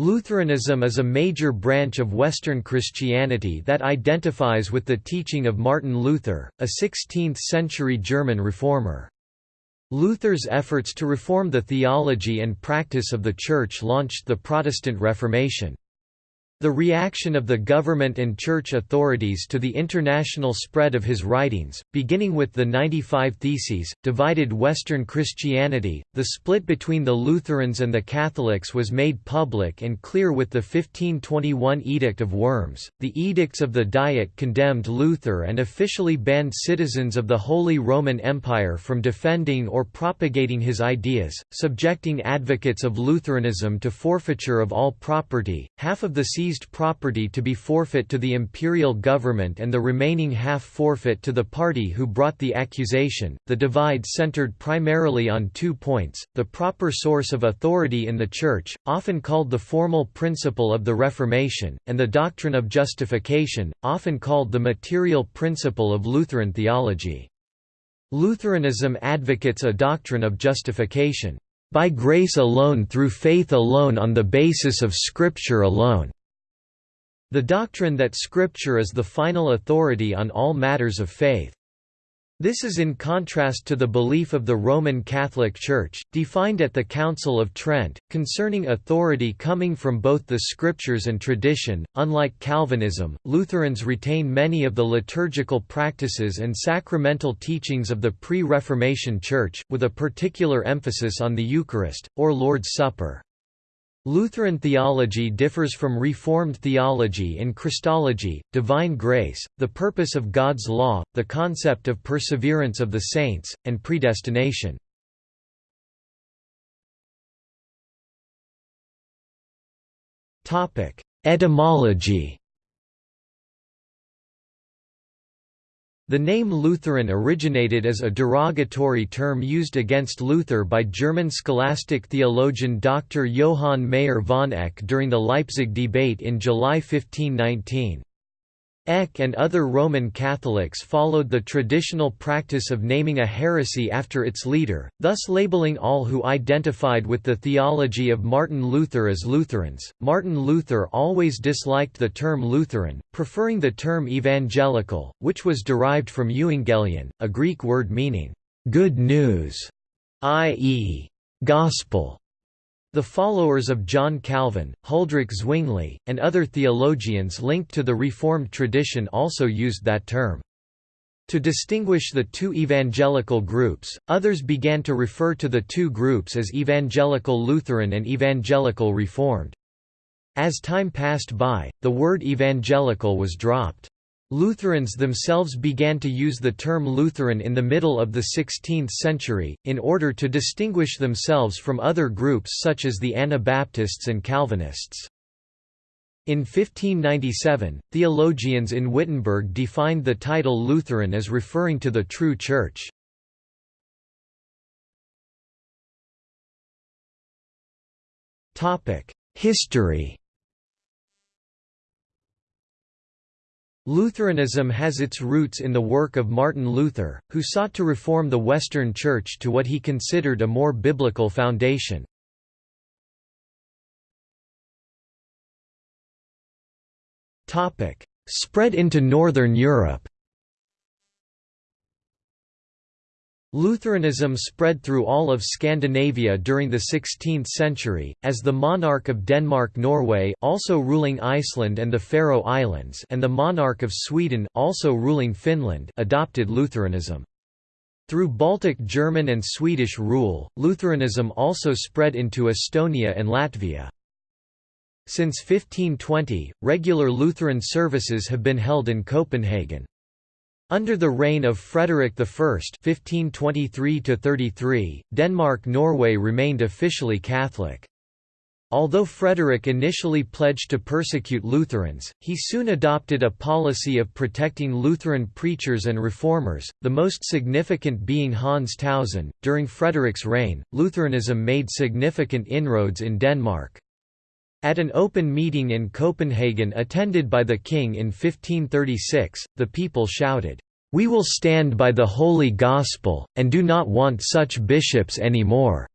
Lutheranism is a major branch of Western Christianity that identifies with the teaching of Martin Luther, a 16th-century German reformer. Luther's efforts to reform the theology and practice of the Church launched the Protestant Reformation. The reaction of the government and church authorities to the international spread of his writings, beginning with the 95 Theses, divided Western Christianity. The split between the Lutherans and the Catholics was made public and clear with the 1521 Edict of Worms. The edicts of the Diet condemned Luther and officially banned citizens of the Holy Roman Empire from defending or propagating his ideas, subjecting advocates of Lutheranism to forfeiture of all property. Half of the seized property to be forfeit to the imperial government and the remaining half forfeit to the party who brought the accusation. The divide centered primarily on two points the proper source of authority in the Church, often called the formal principle of the Reformation, and the doctrine of justification, often called the material principle of Lutheran theology. Lutheranism advocates a doctrine of justification by grace alone through faith alone on the basis of Scripture alone. The doctrine that Scripture is the final authority on all matters of faith. This is in contrast to the belief of the Roman Catholic Church, defined at the Council of Trent, concerning authority coming from both the Scriptures and tradition. Unlike Calvinism, Lutherans retain many of the liturgical practices and sacramental teachings of the pre Reformation Church, with a particular emphasis on the Eucharist, or Lord's Supper. Lutheran theology differs from Reformed theology in Christology, divine grace, the purpose of God's law, the concept of perseverance of the saints, and predestination. Etymology The name Lutheran originated as a derogatory term used against Luther by German scholastic theologian Dr. Johann Meyer von Eck during the Leipzig debate in July 1519. Eck and other Roman Catholics followed the traditional practice of naming a heresy after its leader, thus labeling all who identified with the theology of Martin Luther as Lutherans. Martin Luther always disliked the term Lutheran, preferring the term evangelical, which was derived from euangelion, a Greek word meaning good news, i.e., gospel. The followers of John Calvin, Huldrych Zwingli, and other theologians linked to the Reformed tradition also used that term. To distinguish the two evangelical groups, others began to refer to the two groups as Evangelical Lutheran and Evangelical Reformed. As time passed by, the word evangelical was dropped. Lutherans themselves began to use the term Lutheran in the middle of the 16th century, in order to distinguish themselves from other groups such as the Anabaptists and Calvinists. In 1597, theologians in Wittenberg defined the title Lutheran as referring to the true Church. History Lutheranism has its roots in the work of Martin Luther, who sought to reform the Western Church to what he considered a more biblical foundation. Spread into Northern Europe Lutheranism spread through all of Scandinavia during the 16th century, as the monarch of Denmark-Norway also ruling Iceland and the Faroe Islands and the monarch of Sweden also ruling Finland adopted Lutheranism. Through Baltic German and Swedish rule, Lutheranism also spread into Estonia and Latvia. Since 1520, regular Lutheran services have been held in Copenhagen. Under the reign of Frederick I (1523–33), Denmark-Norway remained officially Catholic. Although Frederick initially pledged to persecute Lutherans, he soon adopted a policy of protecting Lutheran preachers and reformers, the most significant being Hans Tausen. During Frederick's reign, Lutheranism made significant inroads in Denmark. At an open meeting in Copenhagen attended by the king in 1536, the people shouted, "'We will stand by the Holy Gospel, and do not want such bishops any more."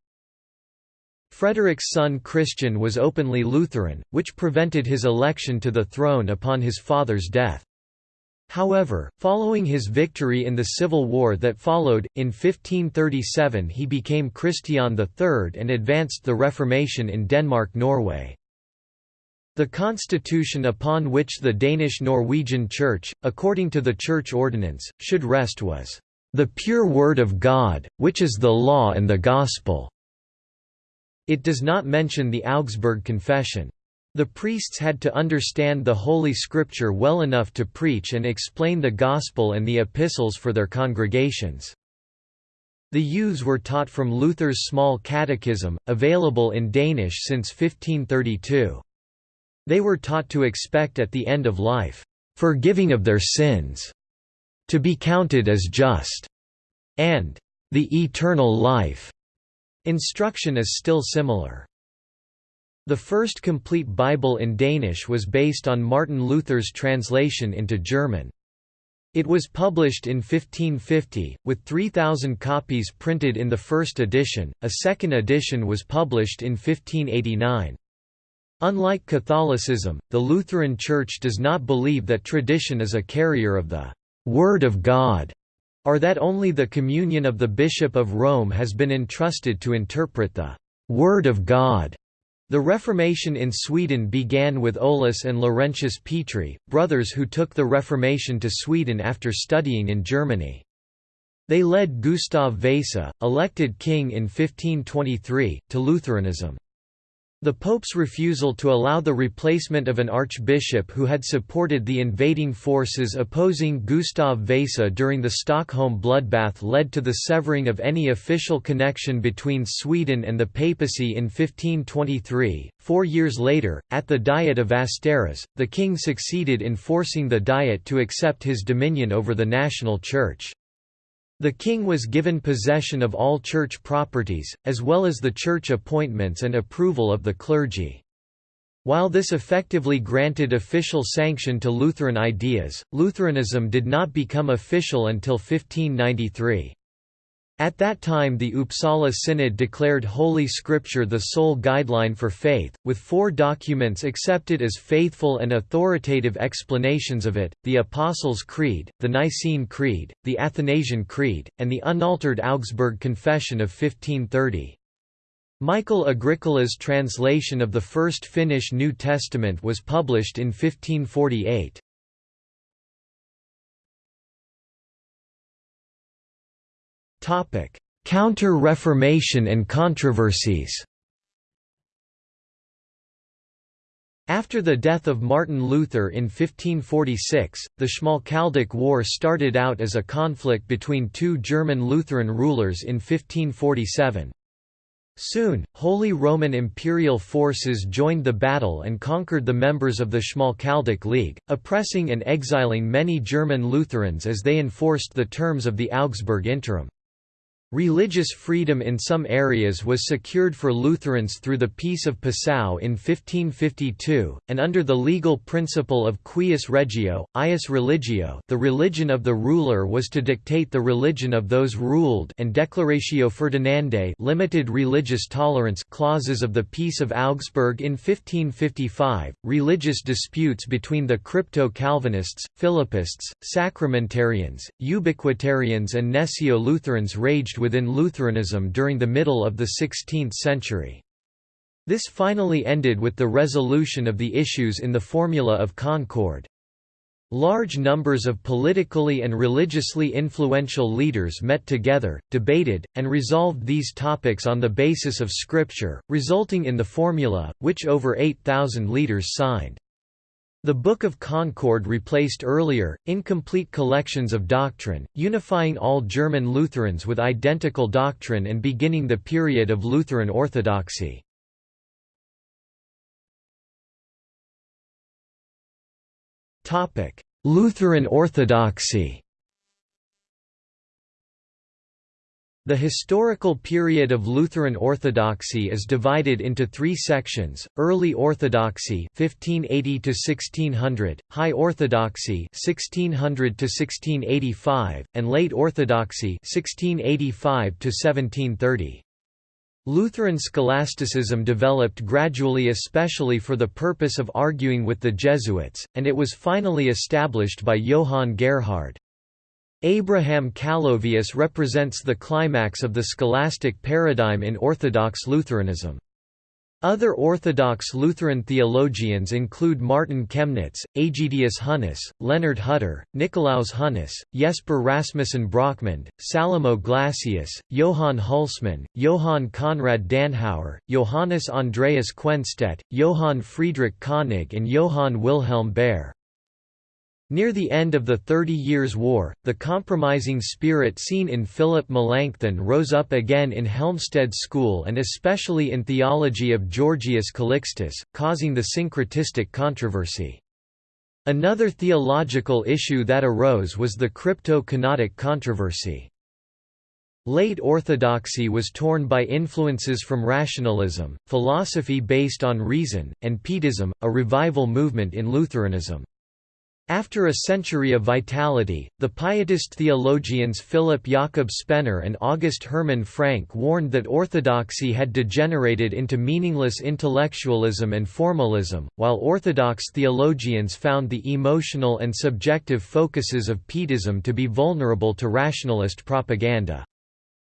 Frederick's son Christian was openly Lutheran, which prevented his election to the throne upon his father's death. However, following his victory in the civil war that followed, in 1537 he became Christian III and advanced the Reformation in Denmark-Norway. The constitution upon which the Danish-Norwegian Church, according to the Church ordinance, should rest was, "...the pure Word of God, which is the law and the Gospel." It does not mention the Augsburg Confession. The priests had to understand the Holy Scripture well enough to preach and explain the Gospel and the epistles for their congregations. The youths were taught from Luther's Small Catechism, available in Danish since 1532. They were taught to expect at the end of life, "...forgiving of their sins", to be counted as just, and "...the eternal life". Instruction is still similar. The first complete Bible in Danish was based on Martin Luther's translation into German. It was published in 1550, with 3,000 copies printed in the first edition, a second edition was published in 1589. Unlike Catholicism, the Lutheran Church does not believe that tradition is a carrier of the «Word of God», or that only the communion of the Bishop of Rome has been entrusted to interpret the «Word of God». The Reformation in Sweden began with Olaus and Laurentius Petri, brothers who took the Reformation to Sweden after studying in Germany. They led Gustav Vasa, elected king in 1523, to Lutheranism. The Pope's refusal to allow the replacement of an archbishop who had supported the invading forces opposing Gustav Vasa during the Stockholm bloodbath led to the severing of any official connection between Sweden and the papacy in 1523. Four years later, at the Diet of Västerås, the king succeeded in forcing the Diet to accept his dominion over the national church. The king was given possession of all church properties, as well as the church appointments and approval of the clergy. While this effectively granted official sanction to Lutheran ideas, Lutheranism did not become official until 1593. At that time the Uppsala Synod declared Holy Scripture the sole guideline for faith, with four documents accepted as faithful and authoritative explanations of it, the Apostles' Creed, the Nicene Creed, the Athanasian Creed, and the unaltered Augsburg Confession of 1530. Michael Agricola's translation of the first Finnish New Testament was published in 1548. Counter-Reformation and controversies After the death of Martin Luther in 1546, the Schmalkaldic War started out as a conflict between two German Lutheran rulers in 1547. Soon, Holy Roman Imperial forces joined the battle and conquered the members of the Schmalkaldic League, oppressing and exiling many German Lutherans as they enforced the terms of the Augsburg Interim. Religious freedom in some areas was secured for Lutherans through the Peace of Passau in 1552, and under the legal principle of cuius regio, ius religio the religion of the ruler was to dictate the religion of those ruled and Declaratio Ferdinandae limited religious tolerance clauses of the Peace of Augsburg in 1555. Religious disputes between the crypto-Calvinists, Philippists, Sacramentarians, Ubiquitarians and Gnesio-Lutherans raged within Lutheranism during the middle of the 16th century. This finally ended with the resolution of the issues in the Formula of Concord. Large numbers of politically and religiously influential leaders met together, debated, and resolved these topics on the basis of Scripture, resulting in the Formula, which over 8,000 leaders signed. The Book of Concord replaced earlier, incomplete collections of doctrine, unifying all German Lutherans with identical doctrine and beginning the period of Lutheran orthodoxy. Lutheran orthodoxy The historical period of Lutheran Orthodoxy is divided into three sections: Early Orthodoxy (1580 to 1600), High Orthodoxy (1600 to 1685), and Late Orthodoxy (1685 to 1730). Lutheran scholasticism developed gradually especially for the purpose of arguing with the Jesuits, and it was finally established by Johann Gerhard. Abraham Calovius represents the climax of the scholastic paradigm in Orthodox Lutheranism. Other Orthodox Lutheran theologians include Martin Chemnitz, Aegidius Hunnius, Leonard Hutter, Nikolaus Hunnius, Jesper Rasmussen Brochmand, Salomo Glassius, Johann Hulsmann, Johann Conrad Danhauer, Johannes Andreas Quenstedt, Johann Friedrich Koenig and Johann Wilhelm Baer. Near the end of the Thirty Years' War, the compromising spirit seen in Philip Melanchthon rose up again in Helmstedt school and especially in theology of Georgius Calixtus, causing the syncretistic controversy. Another theological issue that arose was the crypto-kenotic controversy. Late Orthodoxy was torn by influences from rationalism, philosophy based on reason, and Pietism, a revival movement in Lutheranism. After a century of vitality, the Pietist theologians Philip Jakob Spener and August Hermann Francke warned that orthodoxy had degenerated into meaningless intellectualism and formalism, while Orthodox theologians found the emotional and subjective focuses of Pietism to be vulnerable to rationalist propaganda.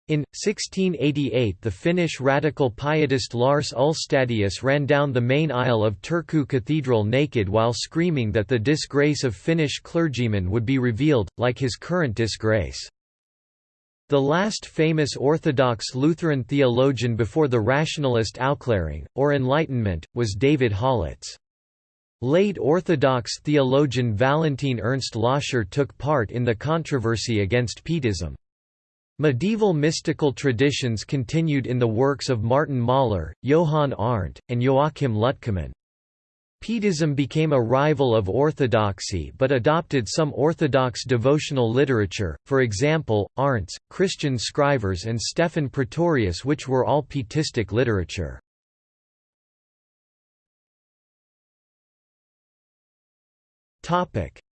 In 1688 the Finnish radical pietist Lars Ulstadius ran down the main aisle of Turku Cathedral naked while screaming that the disgrace of Finnish clergymen would be revealed, like his current disgrace. The last famous Orthodox Lutheran theologian before the rationalist Aufklärung, or Enlightenment, was David Hollatz. Late Orthodox theologian Valentin Ernst Loscher took part in the controversy against Pietism. Medieval mystical traditions continued in the works of Martin Mahler, Johann Arndt, and Joachim Lütkemann. Pietism became a rival of orthodoxy but adopted some orthodox devotional literature, for example, Arndt's, Christian Scrivers and Stephan Pretorius which were all Pietistic literature.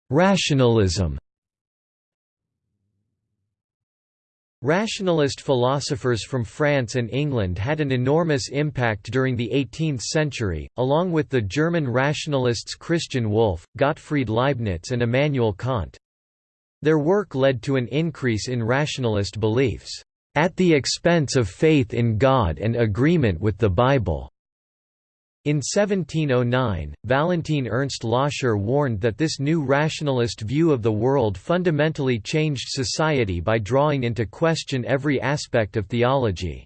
Rationalism Rationalist philosophers from France and England had an enormous impact during the 18th century, along with the German rationalists Christian Wolff, Gottfried Leibniz and Immanuel Kant. Their work led to an increase in rationalist beliefs, "...at the expense of faith in God and agreement with the Bible." In 1709, Valentin Ernst Loscher warned that this new rationalist view of the world fundamentally changed society by drawing into question every aspect of theology.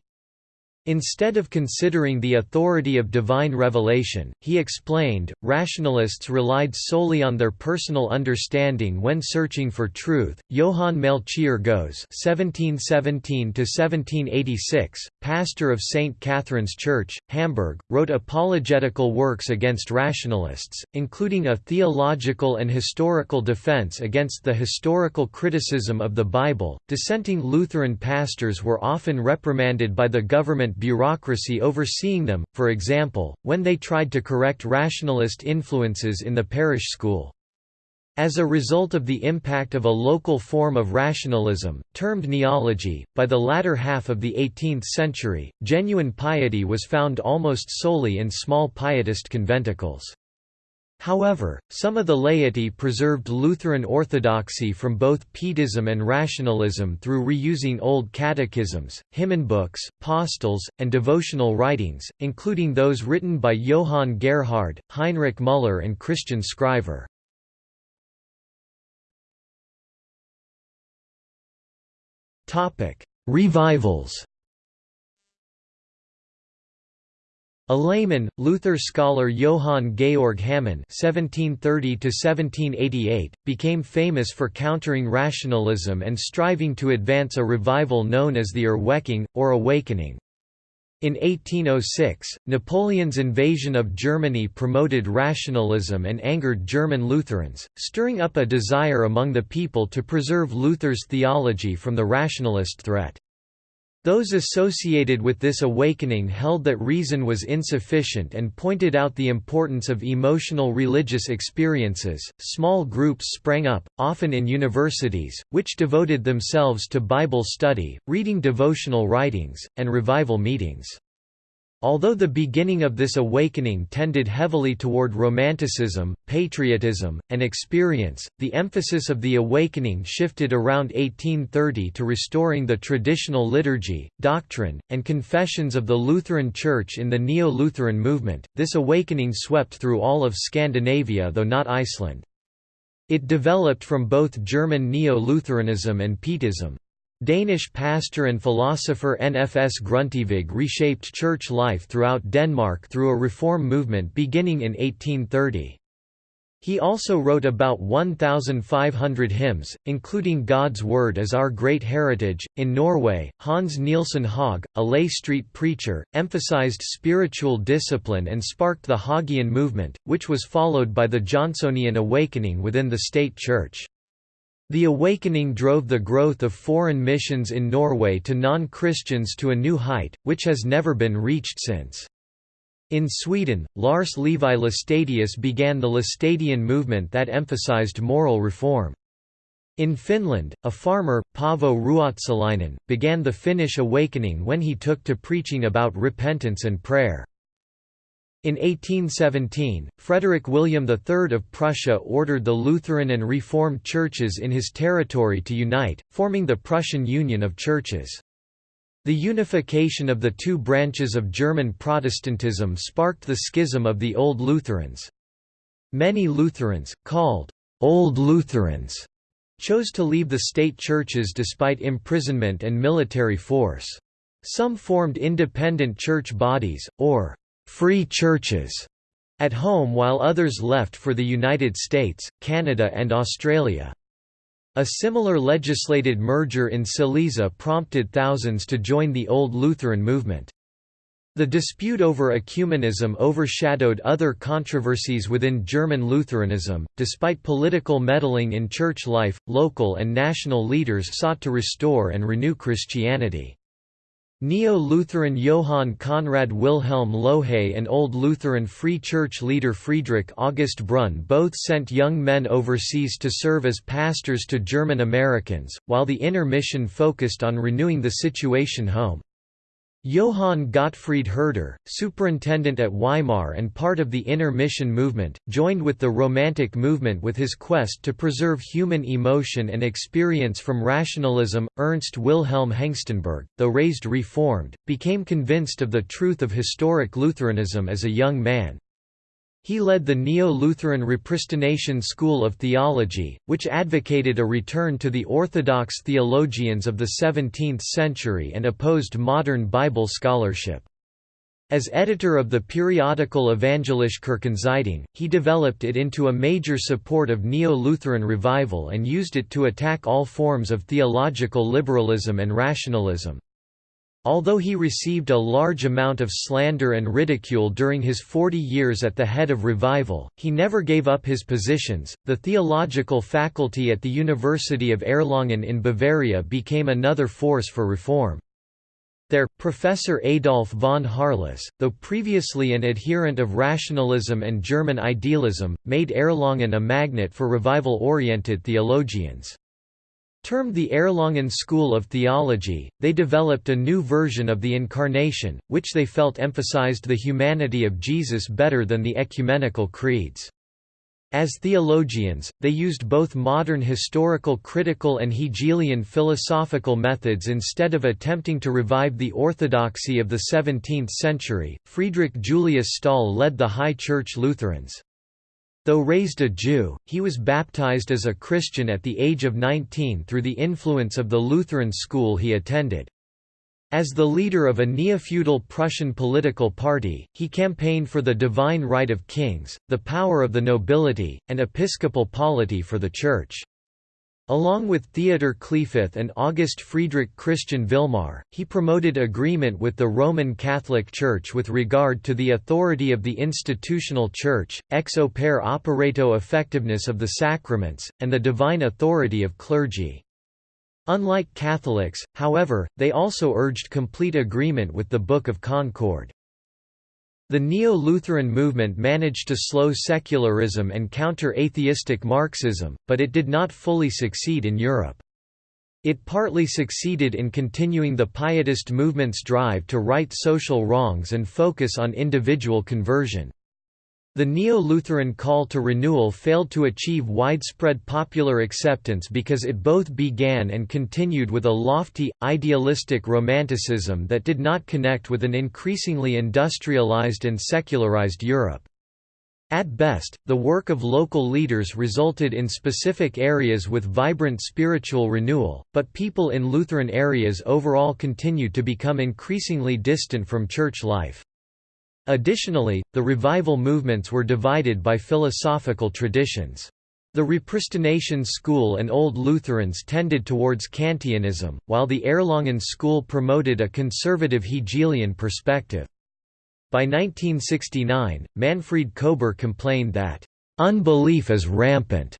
Instead of considering the authority of divine revelation, he explained, rationalists relied solely on their personal understanding when searching for truth. Johann Melchior Goeze (1717–1786), pastor of St. Catherine's Church, Hamburg, wrote apologetical works against rationalists, including a theological and historical defense against the historical criticism of the Bible. Dissenting Lutheran pastors were often reprimanded by the government bureaucracy overseeing them, for example, when they tried to correct rationalist influences in the parish school. As a result of the impact of a local form of rationalism, termed neology, by the latter half of the 18th century, genuine piety was found almost solely in small pietist conventicles. However, some of the laity preserved Lutheran orthodoxy from both Pietism and rationalism through reusing old catechisms, hymnbooks, postils, and devotional writings, including those written by Johann Gerhard, Heinrich Müller and Christian Scriver. Revivals A layman, Luther scholar Johann Georg Hamann (1730–1788) became famous for countering rationalism and striving to advance a revival known as the Erweckung, or Awakening. In 1806, Napoleon's invasion of Germany promoted rationalism and angered German Lutherans, stirring up a desire among the people to preserve Luther's theology from the rationalist threat. Those associated with this awakening held that reason was insufficient and pointed out the importance of emotional religious experiences. Small groups sprang up, often in universities, which devoted themselves to Bible study, reading devotional writings, and revival meetings. Although the beginning of this awakening tended heavily toward romanticism, patriotism, and experience, the emphasis of the awakening shifted around 1830 to restoring the traditional liturgy, doctrine, and confessions of the Lutheran Church in the Neo-Lutheran movement. This awakening swept through all of Scandinavia though not Iceland. It developed from both German Neo-Lutheranism and Pietism. Danish pastor and philosopher N.F.S. Grundtvig reshaped church life throughout Denmark through a reform movement beginning in 1830. He also wrote about 1,500 hymns, including God's Word as Our Great Heritage. In Norway, Hans Nielsen Hauge, a lay street preacher, emphasized spiritual discipline and sparked the Haugean movement, which was followed by the Johnsonian awakening within the state church. The awakening drove the growth of foreign missions in Norway to non-Christians to a new height, which has never been reached since. In Sweden, Lars Levi Laestadius began the Laestadian movement that emphasized moral reform. In Finland, a farmer, Paavo Ruotsalainen, began the Finnish awakening when he took to preaching about repentance and prayer. In 1817, Frederick William III of Prussia ordered the Lutheran and Reformed churches in his territory to unite, forming the Prussian Union of Churches. The unification of the two branches of German Protestantism sparked the schism of the Old Lutherans. Many Lutherans, called Old Lutherans, chose to leave the state churches despite imprisonment and military force. Some formed independent church bodies, or free churches at home while others left for the United States, Canada and Australia. A similar legislated merger in Silesia prompted thousands to join the Old Lutheran movement. The dispute over ecumenism overshadowed other controversies within German Lutheranism. Despite political meddling in church life, local and national leaders sought to restore and renew Christianity. Neo-Lutheran Johann Conrad Wilhelm Lohe and Old Lutheran Free Church leader Friedrich August Brunn both sent young men overseas to serve as pastors to German Americans, while the Inner Mission focused on renewing the situation home. Johann Gottfried Herder, superintendent at Weimar and part of the Inner Mission movement, joined with the Romantic movement with his quest to preserve human emotion and experience from rationalism. Ernst Wilhelm Hengstenberg, though raised Reformed, became convinced of the truth of historic Lutheranism as a young man. He led the Neo-Lutheran Repristination school of theology, which advocated a return to the orthodox theologians of the 17th century and opposed modern Bible scholarship. As editor of the periodical Evangelische Kirchenzeitung, he developed it into a major support of Neo-Lutheran revival and used it to attack all forms of theological liberalism and rationalism. Although he received a large amount of slander and ridicule during his 40 years at the head of Revival, he never gave up his positions. The theological faculty at the University of Erlangen in Bavaria became another force for reform. There, Professor Adolf von Harless, though previously an adherent of rationalism and German idealism, made Erlangen a magnet for revival-oriented theologians. Termed the Erlangen School of Theology, they developed a new version of the Incarnation, which they felt emphasized the humanity of Jesus better than the ecumenical creeds. As theologians, they used both modern historical critical and Hegelian philosophical methods instead of attempting to revive the orthodoxy of the 17th century. Friedrich Julius Stahl led the High Church Lutherans. Though raised a Jew, he was baptized as a Christian at the age of 19 through the influence of the Lutheran school he attended. As the leader of a neo-feudal Prussian political party, he campaigned for the divine right of kings, the power of the nobility, and episcopal polity for the Church. Along with Theodor Kliefoth and August Friedrich Christian Vilmar, he promoted agreement with the Roman Catholic Church with regard to the authority of the institutional Church, ex opere operato effectiveness of the sacraments, and the divine authority of clergy. Unlike Catholics, however, they also urged complete agreement with the Book of Concord. The Neo-Lutheran movement managed to slow secularism and counter atheistic Marxism, but it did not fully succeed in Europe. It partly succeeded in continuing the Pietist movement's drive to right social wrongs and focus on individual conversion. The Neo-Lutheran call to renewal failed to achieve widespread popular acceptance because it both began and continued with a lofty, idealistic romanticism that did not connect with an increasingly industrialized and secularized Europe. At best, the work of local leaders resulted in specific areas with vibrant spiritual renewal, but people in Lutheran areas overall continued to become increasingly distant from church life. Additionally, the revival movements were divided by philosophical traditions. The Repristination school and Old Lutherans tended towards Kantianism, while the Erlangen school promoted a conservative Hegelian perspective. By 1969, Manfred Kober complained that, "...unbelief is rampant,"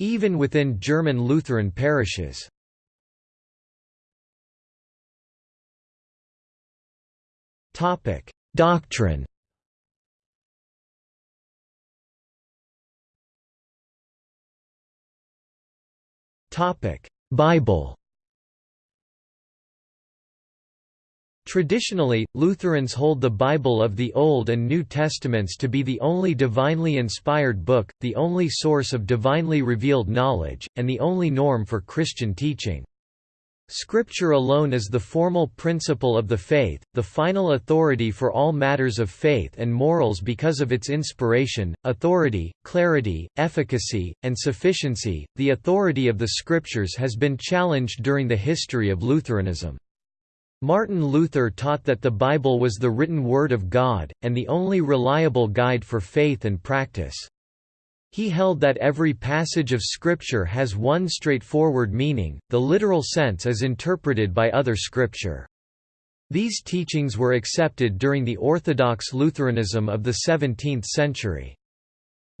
even within German Lutheran parishes. Doctrine Bible Traditionally, Lutherans hold the Bible of the Old and New Testaments to be the only divinely inspired book, the only source of divinely revealed knowledge, and the only norm for Christian teaching. Scripture alone is the formal principle of the faith, the final authority for all matters of faith and morals because of its inspiration, authority, clarity, efficacy, and sufficiency. The authority of the Scriptures has been challenged during the history of Lutheranism. Martin Luther taught that the Bible was the written Word of God, and the only reliable guide for faith and practice. He held that every passage of Scripture has one straightforward meaning, the literal sense is interpreted by other Scripture. These teachings were accepted during the Orthodox Lutheranism of the 17th century.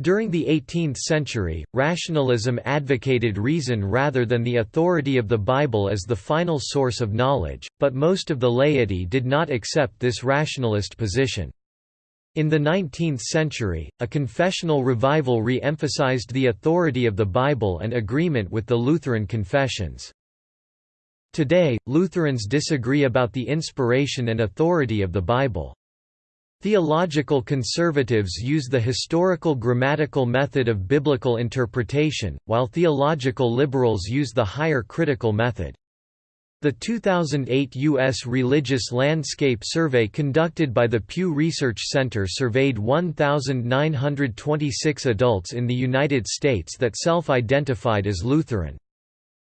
During the 18th century, rationalism advocated reason rather than the authority of the Bible as the final source of knowledge, but most of the laity did not accept this rationalist position. In the 19th century, a confessional revival re-emphasized the authority of the Bible and agreement with the Lutheran confessions. Today, Lutherans disagree about the inspiration and authority of the Bible. Theological conservatives use the historical grammatical method of biblical interpretation, while theological liberals use the higher critical method. The 2008 U.S. Religious Landscape Survey conducted by the Pew Research Center surveyed 1,926 adults in the United States that self-identified as Lutheran.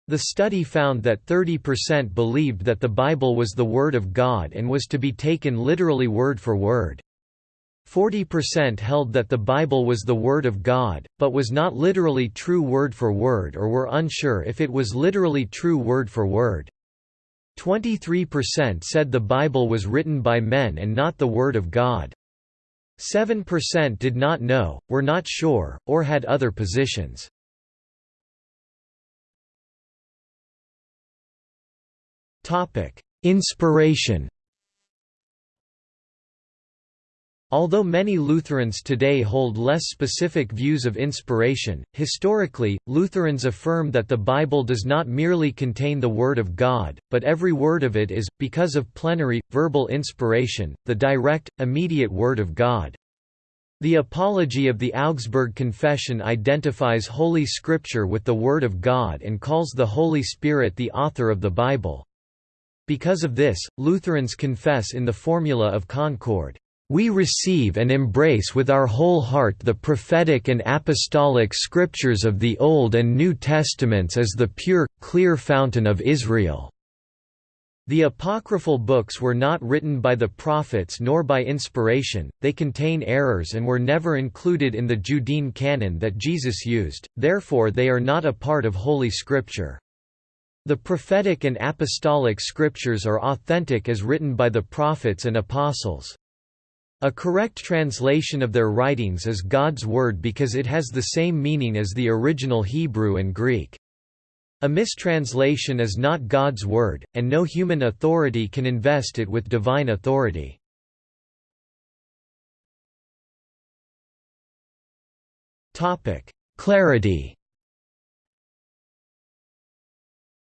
The study found that 30% believed that the Bible was the Word of God and was to be taken literally word for word. 40% held that the Bible was the Word of God, but was not literally true word for word or were unsure if it was literally true word for word. 23% said the Bible was written by men and not the Word of God. 7% did not know, were not sure, or had other positions. Inspiration Although many Lutherans today hold less specific views of inspiration, historically, Lutherans affirm that the Bible does not merely contain the Word of God, but every word of it is, because of plenary, verbal inspiration, the direct, immediate Word of God. The Apology of the Augsburg Confession identifies Holy Scripture with the Word of God and calls the Holy Spirit the author of the Bible. Because of this, Lutherans confess in the Formula of Concord, we receive and embrace with our whole heart the prophetic and apostolic scriptures of the Old and New Testaments as the pure, clear fountain of Israel." The apocryphal books were not written by the prophets nor by inspiration, they contain errors and were never included in the Judean canon that Jesus used, therefore they are not a part of Holy Scripture. The prophetic and apostolic scriptures are authentic as written by the prophets and apostles. A correct translation of their writings is God's Word because it has the same meaning as the original Hebrew and Greek. A mistranslation is not God's word, and no human authority can invest it with divine authority. Clarity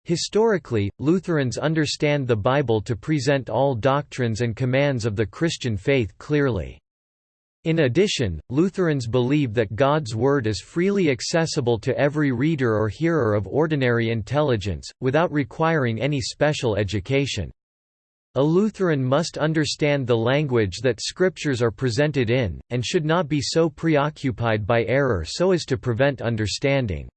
Historically, Lutherans understand the Bible to present all doctrines and commands of the Christian faith clearly. In addition, Lutherans believe that God's Word is freely accessible to every reader or hearer of ordinary intelligence, without requiring any special education. A Lutheran must understand the language that scriptures are presented in, and should not be so preoccupied by error so as to prevent understanding.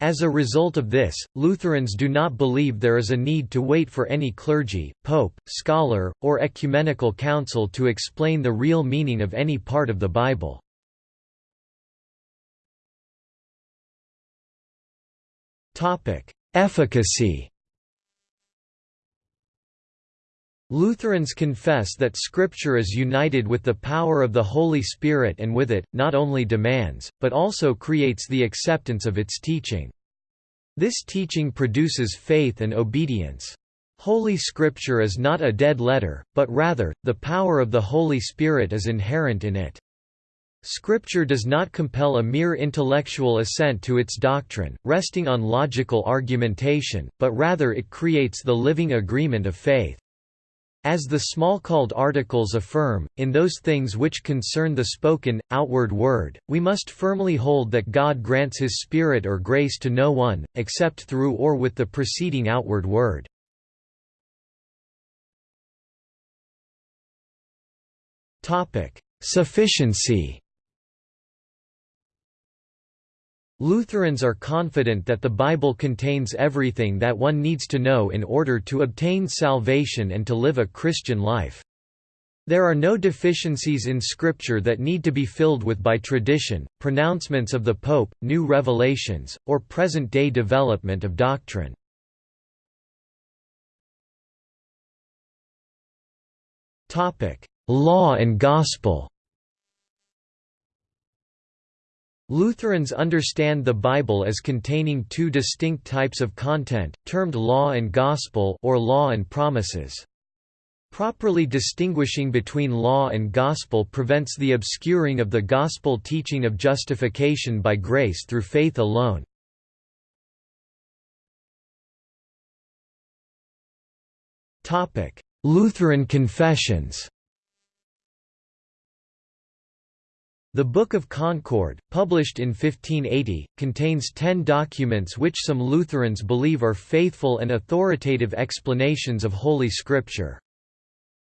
As a result of this, Lutherans do not believe there is a need to wait for any clergy, pope, scholar, or ecumenical council to explain the real meaning of any part of the Bible. Efficacy Lutherans confess that Scripture is united with the power of the Holy Spirit and with it, not only demands, but also creates the acceptance of its teaching. This teaching produces faith and obedience. Holy Scripture is not a dead letter, but rather, the power of the Holy Spirit is inherent in it. Scripture does not compel a mere intellectual assent to its doctrine, resting on logical argumentation, but rather it creates the living agreement of faith. As the Smalcald Articles affirm, in those things which concern the spoken, outward word, we must firmly hold that God grants his Spirit or grace to no one, except through or with the preceding outward word. Sufficiency Lutherans are confident that the Bible contains everything that one needs to know in order to obtain salvation and to live a Christian life. There are no deficiencies in Scripture that need to be filled with by tradition, pronouncements of the Pope, new revelations, or present-day development of doctrine. Law and Gospel Lutherans understand the Bible as containing two distinct types of content, termed law and gospel or law and promises. Properly distinguishing between law and gospel prevents the obscuring of the gospel teaching of justification by grace through faith alone. Lutheran confessions The Book of Concord, published in 1580, contains ten documents which some Lutherans believe are faithful and authoritative explanations of Holy Scripture.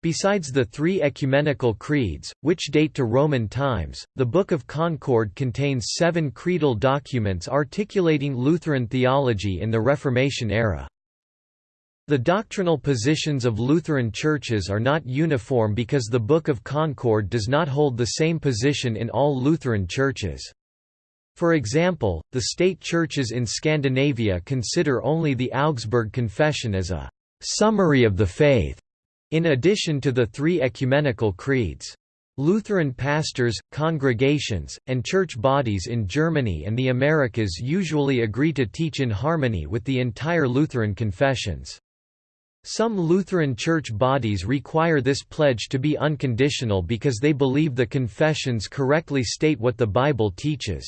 Besides the three ecumenical creeds, which date to Roman times, the Book of Concord contains seven creedal documents articulating Lutheran theology in the Reformation era. The doctrinal positions of Lutheran churches are not uniform because the Book of Concord does not hold the same position in all Lutheran churches. For example, the state churches in Scandinavia consider only the Augsburg Confession as a «summary of the faith», in addition to the three ecumenical creeds. Lutheran pastors, congregations, and church bodies in Germany and the Americas usually agree to teach in harmony with the entire Lutheran confessions. Some Lutheran church bodies require this pledge to be unconditional because they believe the confessions correctly state what the Bible teaches.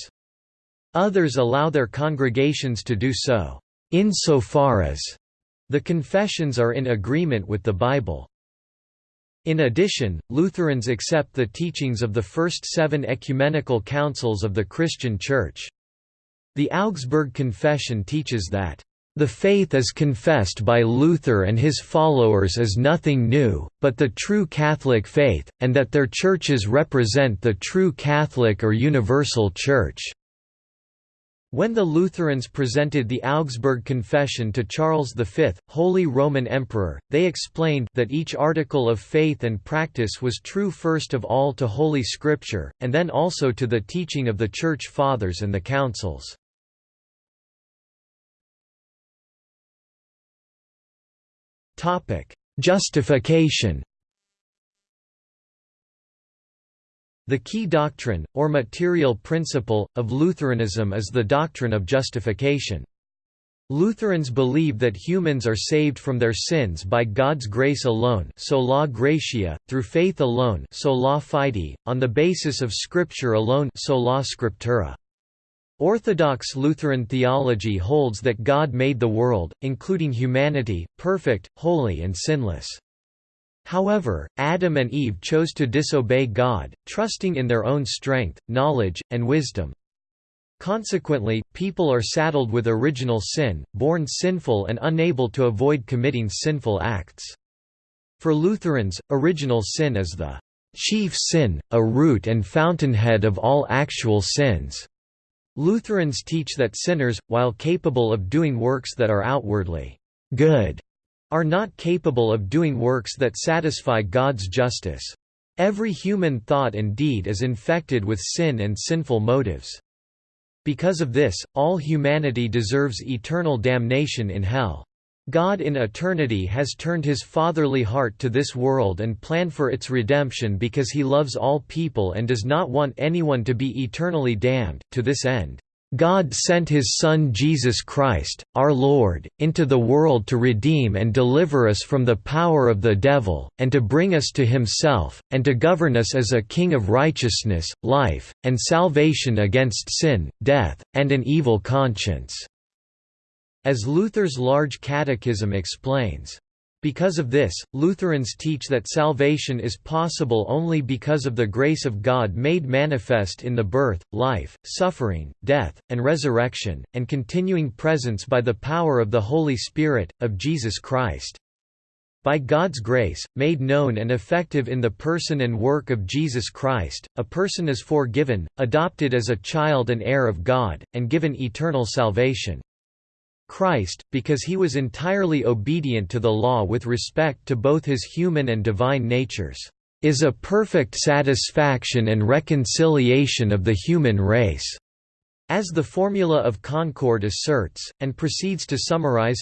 Others allow their congregations to do so, insofar as the confessions are in agreement with the Bible. In addition, Lutherans accept the teachings of the first seven ecumenical councils of the Christian Church. The Augsburg Confession teaches that the faith as confessed by Luther and his followers is nothing new, but the true Catholic faith, and that their churches represent the true Catholic or universal Church. When the Lutherans presented the Augsburg Confession to Charles V, Holy Roman Emperor, they explained that each article of faith and practice was true first of all to Holy Scripture, and then also to the teaching of the Church Fathers and the Councils. Topic: Justification. The key doctrine, or material principle, of Lutheranism is the doctrine of justification. Lutherans believe that humans are saved from their sins by God's grace alone sola gratia, through faith alone sola fide, on the basis of Scripture alone sola scriptura. Orthodox Lutheran theology holds that God made the world, including humanity, perfect, holy and sinless. However, Adam and Eve chose to disobey God, trusting in their own strength, knowledge, and wisdom. Consequently, people are saddled with original sin, born sinful and unable to avoid committing sinful acts. For Lutherans, original sin is the chief sin, a root and fountainhead of all actual sins. Lutherans teach that sinners, while capable of doing works that are outwardly good, are not capable of doing works that satisfy God's justice. Every human thought and deed is infected with sin and sinful motives. Because of this, all humanity deserves eternal damnation in hell. God in eternity has turned his fatherly heart to this world and planned for its redemption because he loves all people and does not want anyone to be eternally damned. To this end, God sent his Son Jesus Christ, our Lord, into the world to redeem and deliver us from the power of the devil, and to bring us to himself, and to govern us as a king of righteousness, life, and salvation against sin, death, and an evil conscience." As Luther's Large Catechism explains, because of this, Lutherans teach that salvation is possible only because of the grace of God made manifest in the birth, life, suffering, death, and resurrection, and continuing presence by the power of the Holy Spirit, of Jesus Christ. By God's grace, made known and effective in the person and work of Jesus Christ, a person is forgiven, adopted as a child and heir of God, and given eternal salvation. Christ, because he was entirely obedient to the law with respect to both his human and divine natures, is a perfect satisfaction and reconciliation of the human race." As the Formula of Concord asserts, and proceeds to summarize,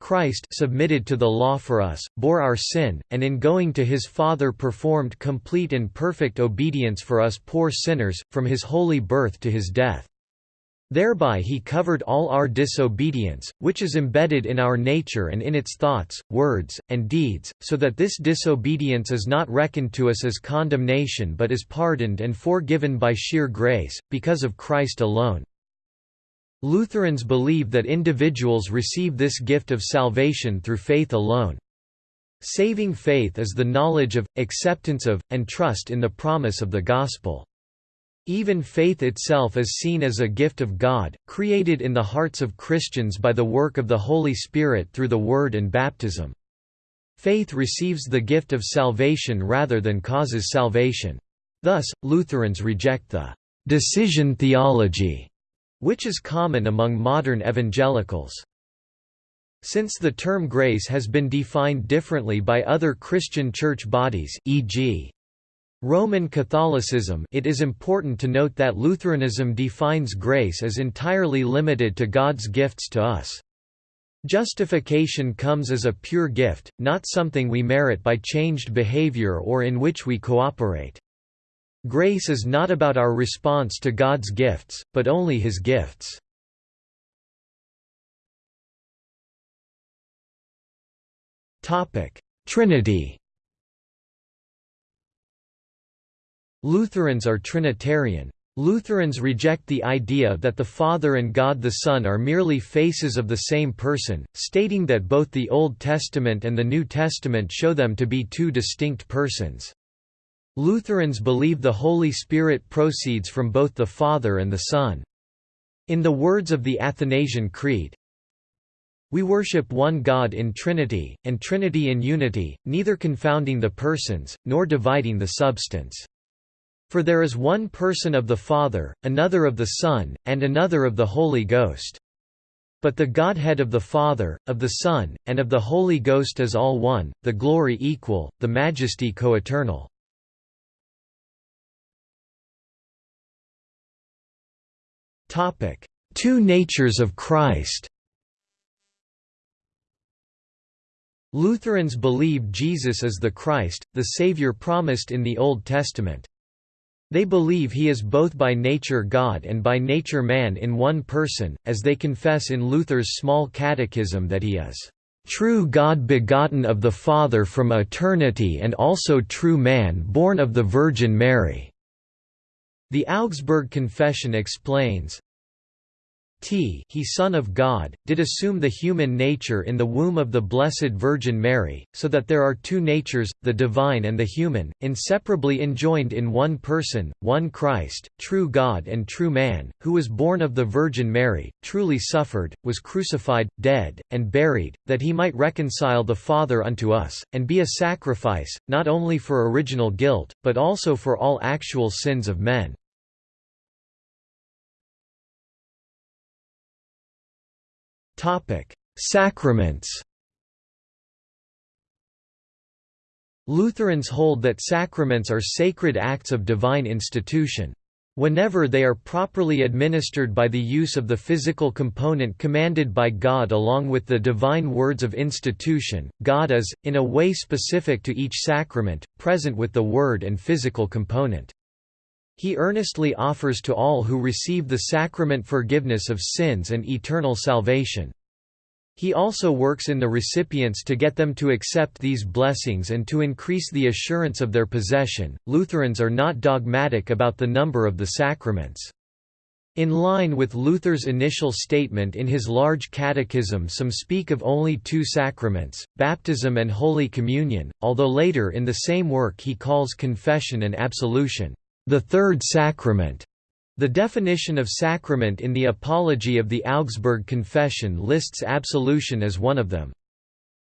Christ submitted to the law for us, bore our sin, and in going to his Father performed complete and perfect obedience for us poor sinners, from his holy birth to his death. Thereby he covered all our disobedience, which is embedded in our nature and in its thoughts, words, and deeds, so that this disobedience is not reckoned to us as condemnation but is pardoned and forgiven by sheer grace, because of Christ alone. Lutherans believe that individuals receive this gift of salvation through faith alone. Saving faith is the knowledge of, acceptance of, and trust in the promise of the Gospel. Even faith itself is seen as a gift of God, created in the hearts of Christians by the work of the Holy Spirit through the Word and baptism. Faith receives the gift of salvation rather than causes salvation. Thus, Lutherans reject the «decision theology», which is common among modern evangelicals. Since the term grace has been defined differently by other Christian church bodies e.g. Roman Catholicism it is important to note that Lutheranism defines grace as entirely limited to God's gifts to us. Justification comes as a pure gift, not something we merit by changed behavior or in which we cooperate. Grace is not about our response to God's gifts, but only His gifts. Trinity Lutherans are Trinitarian. Lutherans reject the idea that the Father and God the Son are merely faces of the same person, stating that both the Old Testament and the New Testament show them to be two distinct persons. Lutherans believe the Holy Spirit proceeds from both the Father and the Son. In the words of the Athanasian Creed, we worship one God in Trinity, and Trinity in unity, neither confounding the persons, nor dividing the substance. For there is one person of the Father, another of the Son, and another of the Holy Ghost. But the Godhead of the Father, of the Son, and of the Holy Ghost is all one, the glory equal, the majesty coeternal. Two natures of Christ Lutherans believe Jesus is the Christ, the Savior promised in the Old Testament. They believe he is both by nature God and by nature man in one person, as they confess in Luther's Small Catechism that he is true God begotten of the Father from eternity and also true man born of the Virgin Mary." The Augsburg Confession explains, T he Son of God, did assume the human nature in the womb of the Blessed Virgin Mary, so that there are two natures, the divine and the human, inseparably enjoined in one person, one Christ, true God and true man, who was born of the Virgin Mary, truly suffered, was crucified, dead, and buried, that he might reconcile the Father unto us, and be a sacrifice, not only for original guilt, but also for all actual sins of men. Topic: Sacraments. Lutherans hold that sacraments are sacred acts of divine institution. Whenever they are properly administered by the use of the physical component commanded by God along with the divine words of institution, God is, in a way specific to each sacrament, present with the word and physical component. He earnestly offers to all who receive the sacrament forgiveness of sins and eternal salvation. He also works in the recipients to get them to accept these blessings and to increase the assurance of their possession. Lutherans are not dogmatic about the number of the sacraments. In line with Luther's initial statement in his large catechism some speak of only two sacraments, baptism and Holy Communion, although later in the same work he calls confession and absolution, the third sacrament. The definition of sacrament in the Apology of the Augsburg Confession lists absolution as one of them.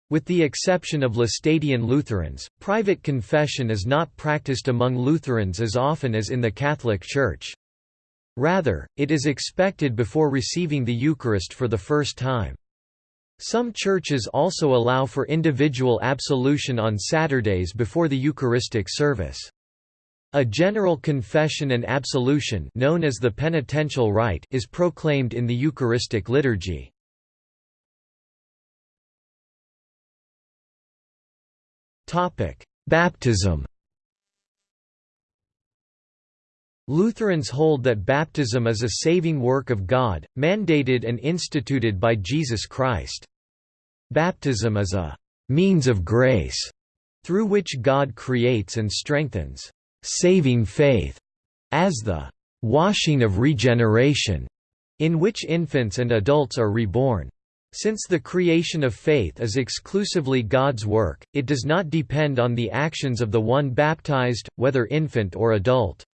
With the exception of Laestadian Lutherans, private confession is not practiced among Lutherans as often as in the Catholic Church. Rather, it is expected before receiving the Eucharist for the first time. Some churches also allow for individual absolution on Saturdays before the Eucharistic service. A general confession and absolution known as the penitential rite is proclaimed in the Eucharistic liturgy. Baptism Lutherans hold that baptism is a saving work of God, mandated and instituted by Jesus Christ. Baptism is a «means of grace» through which God creates and strengthens saving faith as the washing of regeneration, in which infants and adults are reborn. Since the creation of faith is exclusively God's work, it does not depend on the actions of the one baptized, whether infant or adult.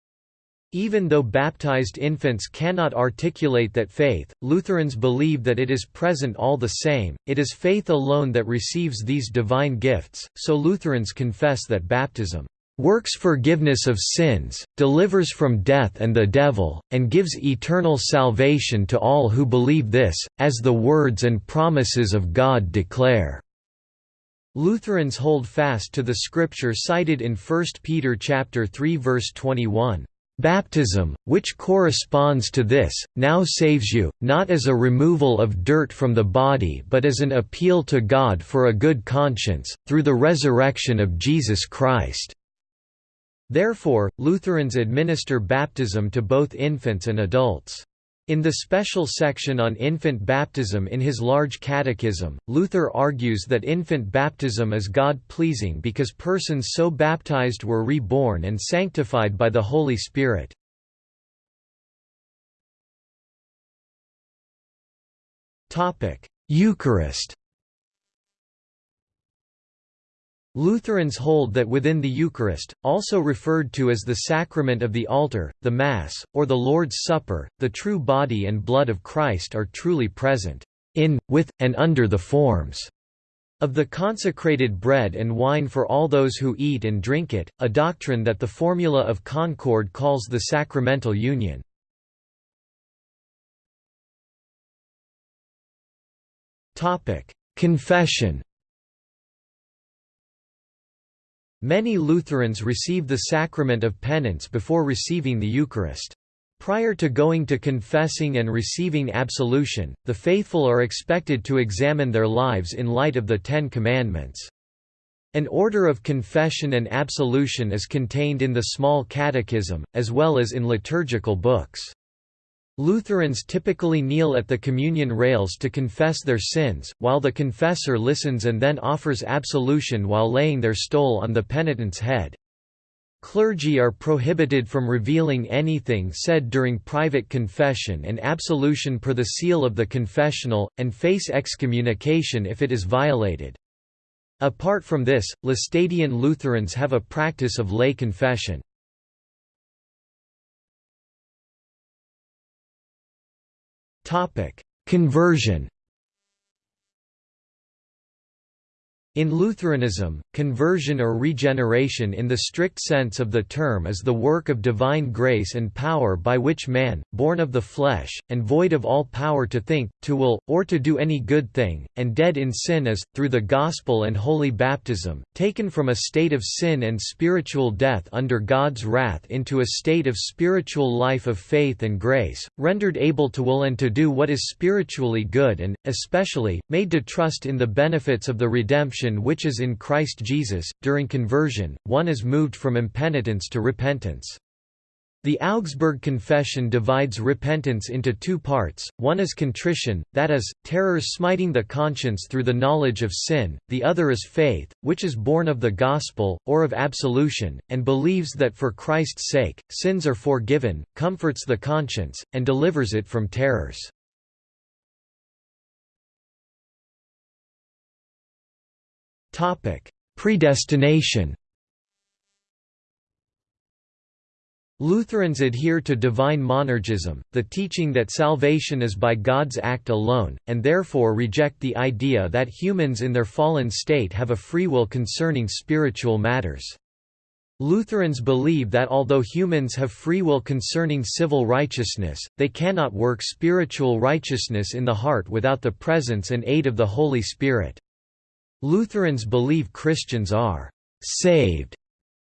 Even though baptized infants cannot articulate that faith, Lutherans believe that it is present all the same, it is faith alone that receives these divine gifts, so Lutherans confess that baptism works forgiveness of sins, delivers from death and the devil, and gives eternal salvation to all who believe this, as the words and promises of God declare." Lutherans hold fast to the scripture cited in 1 Peter chapter 3 verse 21. Baptism, which corresponds to this, now saves you, not as a removal of dirt from the body but as an appeal to God for a good conscience, through the resurrection of Jesus Christ. Therefore, Lutherans administer baptism to both infants and adults. In the special section on infant baptism in his large catechism, Luther argues that infant baptism is God-pleasing because persons so baptized were reborn and sanctified by the Holy Spirit. Eucharist Lutherans hold that within the Eucharist, also referred to as the sacrament of the altar, the Mass, or the Lord's Supper, the true body and blood of Christ are truly present, in, with, and under the forms of the consecrated bread and wine for all those who eat and drink it, a doctrine that the Formula of Concord calls the sacramental union. Confession Many Lutherans receive the sacrament of penance before receiving the Eucharist. Prior to going to confessing and receiving absolution, the faithful are expected to examine their lives in light of the Ten Commandments. An order of confession and absolution is contained in the Small Catechism, as well as in liturgical books. Lutherans typically kneel at the communion rails to confess their sins, while the confessor listens and then offers absolution while laying their stole on the penitent's head. Clergy are prohibited from revealing anything said during private confession and absolution per the seal of the confessional, and face excommunication if it is violated. Apart from this, Laestadian Lutherans have a practice of lay confession. Topic: Conversion. In Lutheranism, conversion or regeneration in the strict sense of the term is the work of divine grace and power by which man, born of the flesh, and void of all power to think, to will, or to do any good thing, and dead in sin is, through the gospel and holy baptism, taken from a state of sin and spiritual death under God's wrath into a state of spiritual life of faith and grace, rendered able to will and to do what is spiritually good and, especially, made to trust in the benefits of the redemption which is in Christ Jesus. During conversion, one is moved from impenitence to repentance. The Augsburg Confession divides repentance into two parts, one is contrition, that is, terror smiting the conscience through the knowledge of sin, the other is faith, which is born of the gospel, or of absolution, and believes that for Christ's sake, sins are forgiven, comforts the conscience, and delivers it from terrors. Predestination Lutherans adhere to divine monergism, the teaching that salvation is by God's act alone, and therefore reject the idea that humans in their fallen state have a free will concerning spiritual matters. Lutherans believe that although humans have free will concerning civil righteousness, they cannot work spiritual righteousness in the heart without the presence and aid of the Holy Spirit. Lutherans believe Christians are «saved»,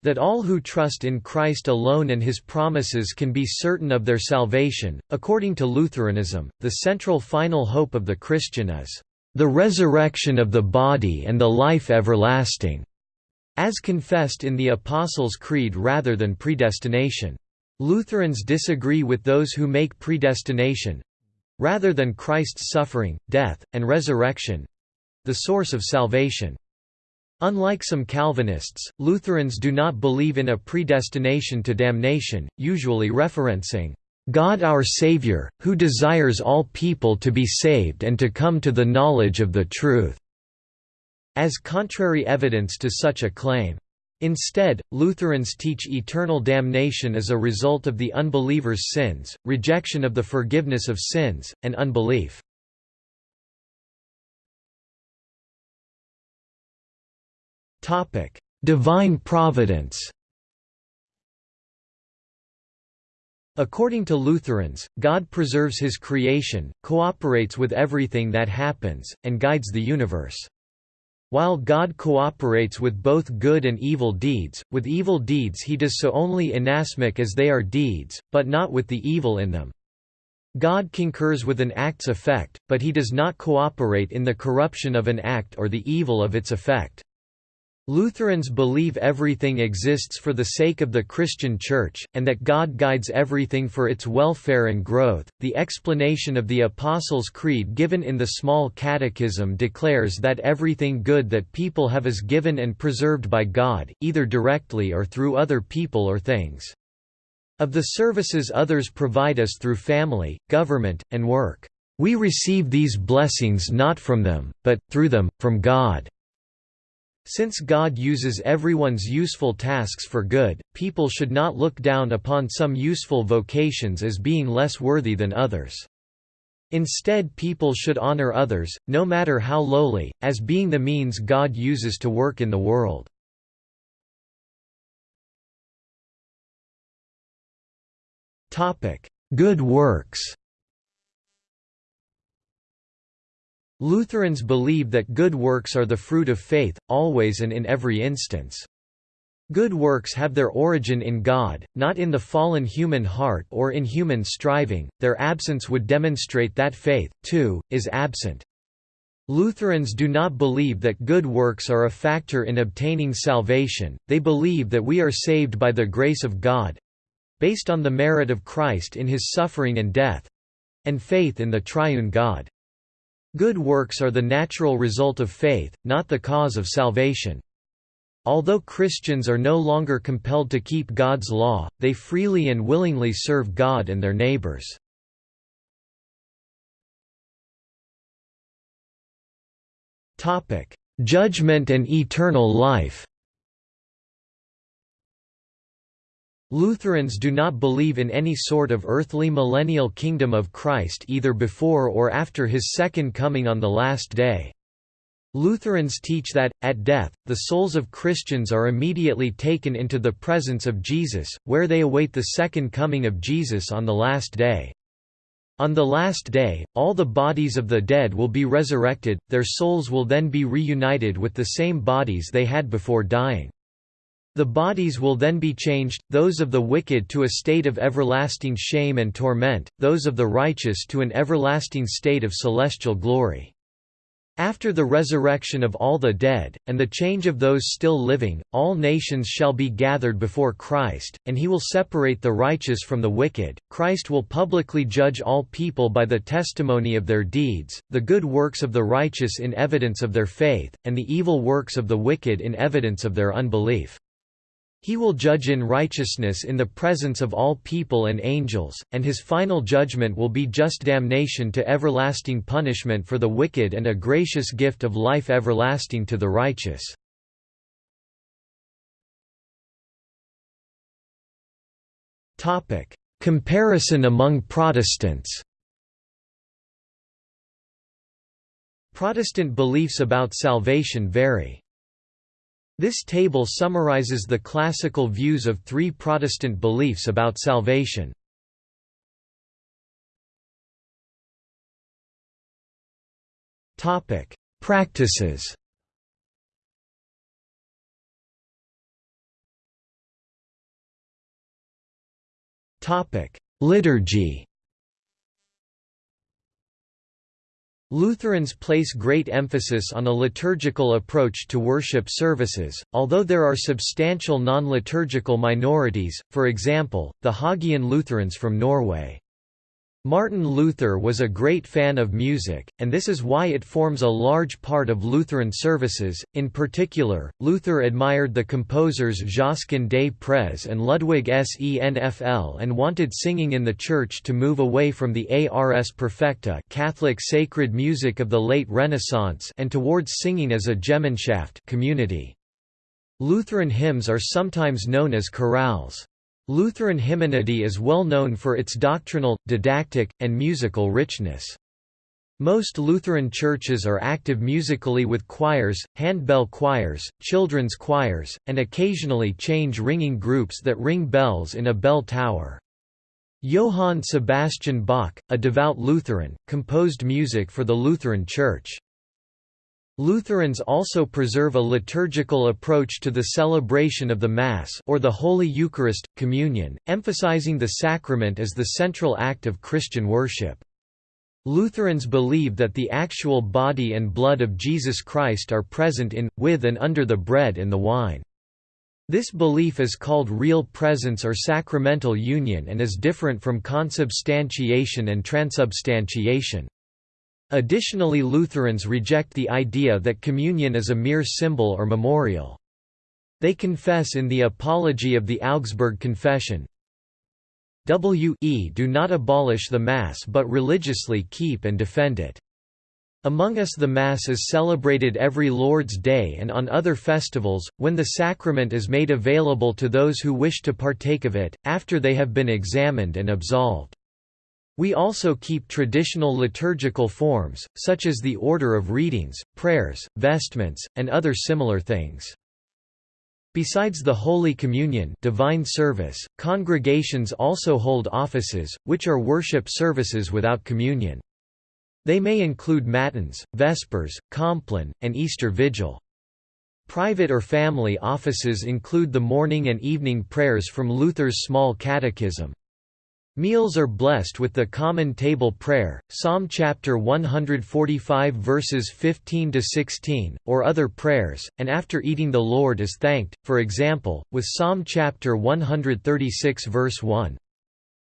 that all who trust in Christ alone and his promises can be certain of their salvation. According to Lutheranism, the central final hope of the Christian is the resurrection of the body and the life everlasting, as confessed in the Apostles' Creed rather than predestination. Lutherans disagree with those who make predestination rather than Christ's suffering, death, and resurrection the source of salvation. Unlike some Calvinists, Lutherans do not believe in a predestination to damnation, usually referencing, "...God our Savior, who desires all people to be saved and to come to the knowledge of the truth," as contrary evidence to such a claim. Instead, Lutherans teach eternal damnation as a result of the unbeliever's sins, rejection of the forgiveness of sins, and unbelief. Topic: Divine Providence. According to Lutherans, God preserves his creation, cooperates with everything that happens, and guides the universe. While God cooperates with both good and evil deeds, with evil deeds he does so only inasmuch as they are deeds, but not with the evil in them. God concurs with an act's effect, but he does not cooperate in the corruption of an act or the evil of its effect. Lutherans believe everything exists for the sake of the Christian Church, and that God guides everything for its welfare and growth. The explanation of the Apostles' Creed given in the Small Catechism declares that everything good that people have is given and preserved by God, either directly or through other people or things. Of the services others provide us through family, government, and work, we receive these blessings not from them, but, through them, from God. Since God uses everyone's useful tasks for good, people should not look down upon some useful vocations as being less worthy than others. Instead people should honor others, no matter how lowly, as being the means God uses to work in the world. Good works Lutherans believe that good works are the fruit of faith, always and in every instance. Good works have their origin in God, not in the fallen human heart or in human striving, their absence would demonstrate that faith, too, is absent. Lutherans do not believe that good works are a factor in obtaining salvation, they believe that we are saved by the grace of God—based on the merit of Christ in his suffering and death—and faith in the triune God. Good works are the natural result of faith, not the cause of salvation. Although Christians are no longer compelled to keep God's law, they freely and willingly serve God and their neighbors. Judgment and eternal life. Lutherans do not believe in any sort of earthly millennial kingdom of Christ either before or after his second coming on the last day. Lutherans teach that, at death, the souls of Christians are immediately taken into the presence of Jesus, where they await the second coming of Jesus on the last day. On the last day, all the bodies of the dead will be resurrected, their souls will then be reunited with the same bodies they had before dying. The bodies will then be changed, those of the wicked to a state of everlasting shame and torment, those of the righteous to an everlasting state of celestial glory. After the resurrection of all the dead, and the change of those still living, all nations shall be gathered before Christ, and he will separate the righteous from the wicked. Christ will publicly judge all people by the testimony of their deeds, the good works of the righteous in evidence of their faith, and the evil works of the wicked in evidence of their unbelief. He will judge in righteousness in the presence of all people and angels, and his final judgment will be just damnation to everlasting punishment for the wicked and a gracious gift of life everlasting to the righteous. Comparison among Protestants Protestant beliefs about salvation vary. This table summarizes the classical views of three Protestant beliefs about salvation. Topic: Practices Topic: Liturgy Lutherans place great emphasis on a liturgical approach to worship services, although there are substantial non-liturgical minorities, for example, the Haugean Lutherans from Norway. Martin Luther was a great fan of music, and this is why it forms a large part of Lutheran services. In particular, Luther admired the composers Josquin des Prez and Ludwig Senfl and wanted singing in the church to move away from the Ars Perfecta Catholic sacred music of the late Renaissance and towards singing as a Gemeinschaft community. Lutheran hymns are sometimes known as chorales. Lutheran hymnody is well known for its doctrinal, didactic, and musical richness. Most Lutheran churches are active musically with choirs, handbell choirs, children's choirs, and occasionally change ringing groups that ring bells in a bell tower. Johann Sebastian Bach, a devout Lutheran, composed music for the Lutheran Church. Lutherans also preserve a liturgical approach to the celebration of the Mass or the Holy Eucharist, communion, emphasizing the sacrament as the central act of Christian worship. Lutherans believe that the actual body and blood of Jesus Christ are present in, with and under the bread and the wine. This belief is called real presence or sacramental union and is different from consubstantiation and transubstantiation. Additionally Lutherans reject the idea that communion is a mere symbol or memorial. They confess in the Apology of the Augsburg Confession, W.e. do not abolish the Mass but religiously keep and defend it. Among us the Mass is celebrated every Lord's Day and on other festivals, when the sacrament is made available to those who wish to partake of it, after they have been examined and absolved. We also keep traditional liturgical forms, such as the order of readings, prayers, vestments, and other similar things. Besides the Holy Communion divine service, congregations also hold offices, which are worship services without communion. They may include Matins, Vespers, Compline, and Easter Vigil. Private or family offices include the morning and evening prayers from Luther's Small Catechism. Meals are blessed with the common table prayer, Psalm chapter 145 verses 15 to 16, or other prayers, and after eating the Lord is thanked, for example, with Psalm chapter 136 verse 1.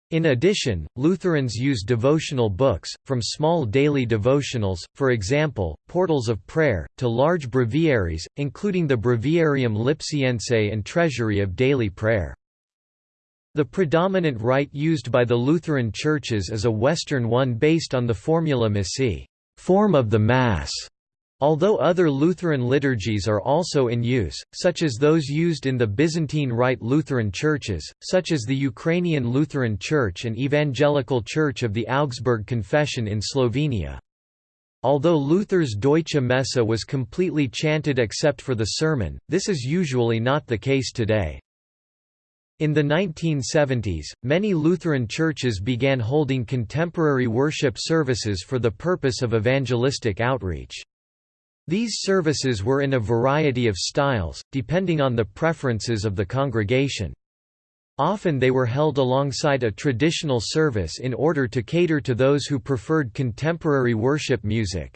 In addition, Lutherans use devotional books, from small daily devotionals, for example, portals of prayer, to large breviaries, including the Breviarium Lipsiense and Treasury of Daily Prayer. The predominant rite used by the Lutheran churches is a Western one based on the Formula Missae form of the Mass", although other Lutheran liturgies are also in use, such as those used in the Byzantine Rite Lutheran churches, such as the Ukrainian Lutheran Church and Evangelical Church of the Augsburg Confession in Slovenia. Although Luther's Deutsche Messe was completely chanted except for the sermon, this is usually not the case today. In the 1970s, many Lutheran churches began holding contemporary worship services for the purpose of evangelistic outreach. These services were in a variety of styles, depending on the preferences of the congregation. Often they were held alongside a traditional service in order to cater to those who preferred contemporary worship music.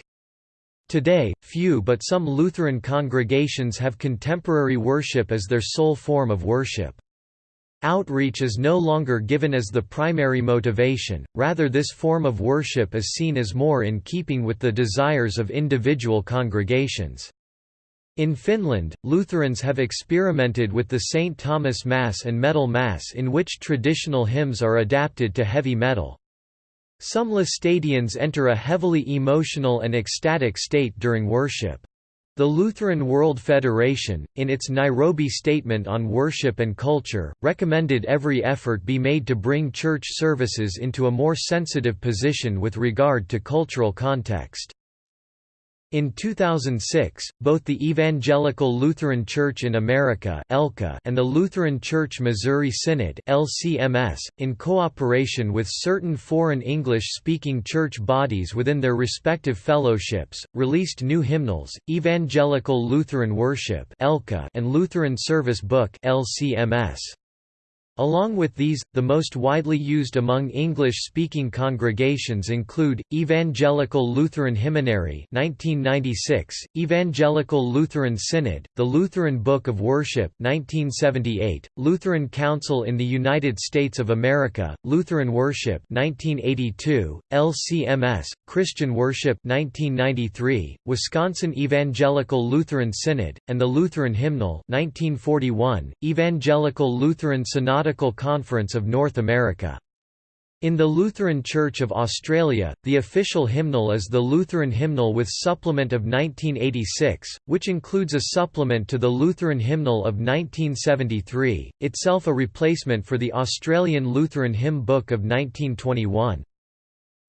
Today, few but some Lutheran congregations have contemporary worship as their sole form of worship. Outreach is no longer given as the primary motivation, rather this form of worship is seen as more in keeping with the desires of individual congregations. In Finland, Lutherans have experimented with the St. Thomas Mass and Metal Mass in which traditional hymns are adapted to heavy metal. Some Laestadians enter a heavily emotional and ecstatic state during worship. The Lutheran World Federation, in its Nairobi Statement on Worship and Culture, recommended every effort be made to bring church services into a more sensitive position with regard to cultural context. In 2006, both the Evangelical Lutheran Church in America and the Lutheran Church Missouri Synod in cooperation with certain foreign English-speaking church bodies within their respective fellowships, released new hymnals, Evangelical Lutheran Worship and Lutheran Service Book LCMS. Along with these, the most widely used among English-speaking congregations include, Evangelical Lutheran Hymnary 1996, Evangelical Lutheran Synod, the Lutheran Book of Worship 1978, Lutheran Council in the United States of America, Lutheran Worship 1982, LCMS, Christian Worship 1993, Wisconsin Evangelical Lutheran Synod, and the Lutheran Hymnal 1941, Evangelical Lutheran Synod Conference of North America. In the Lutheran Church of Australia, the official hymnal is the Lutheran Hymnal with Supplement of 1986, which includes a supplement to the Lutheran Hymnal of 1973, itself a replacement for the Australian Lutheran Hymn Book of 1921.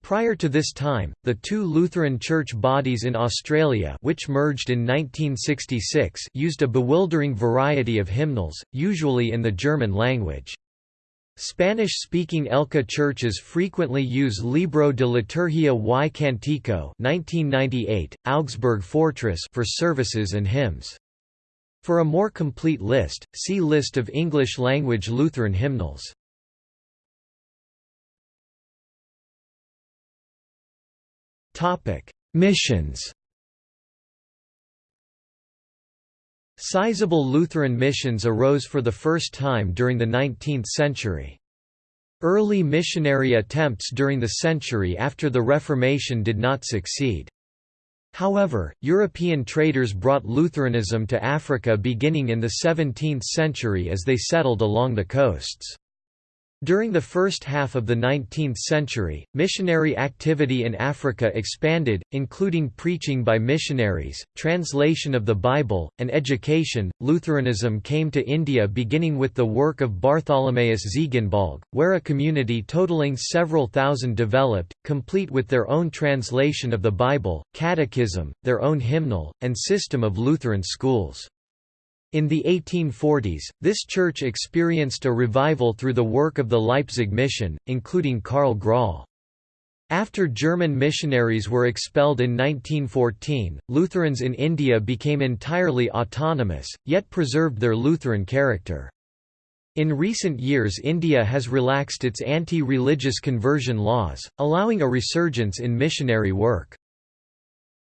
Prior to this time, the two Lutheran church bodies in Australia which merged in 1966 used a bewildering variety of hymnals, usually in the German language. Spanish-speaking ELCA churches frequently use Libro de Liturgia y Cantico 1998, Augsburg Fortress for services and hymns. For a more complete list, see List of English-language Lutheran hymnals. Topic: Missions. Sizable Lutheran missions arose for the first time during the 19th century. Early missionary attempts during the century after the Reformation did not succeed. However, European traders brought Lutheranism to Africa beginning in the 17th century as they settled along the coasts. During the first half of the 19th century, missionary activity in Africa expanded, including preaching by missionaries, translation of the Bible, and education. Lutheranism came to India beginning with the work of Bartholomaeus Ziegenbalg, where a community totaling several thousand developed, complete with their own translation of the Bible, catechism, their own hymnal, and system of Lutheran schools. In the 1840s, this church experienced a revival through the work of the Leipzig mission, including Karl Graul. After German missionaries were expelled in 1914, Lutherans in India became entirely autonomous, yet preserved their Lutheran character. In recent years India has relaxed its anti-religious conversion laws, allowing a resurgence in missionary work.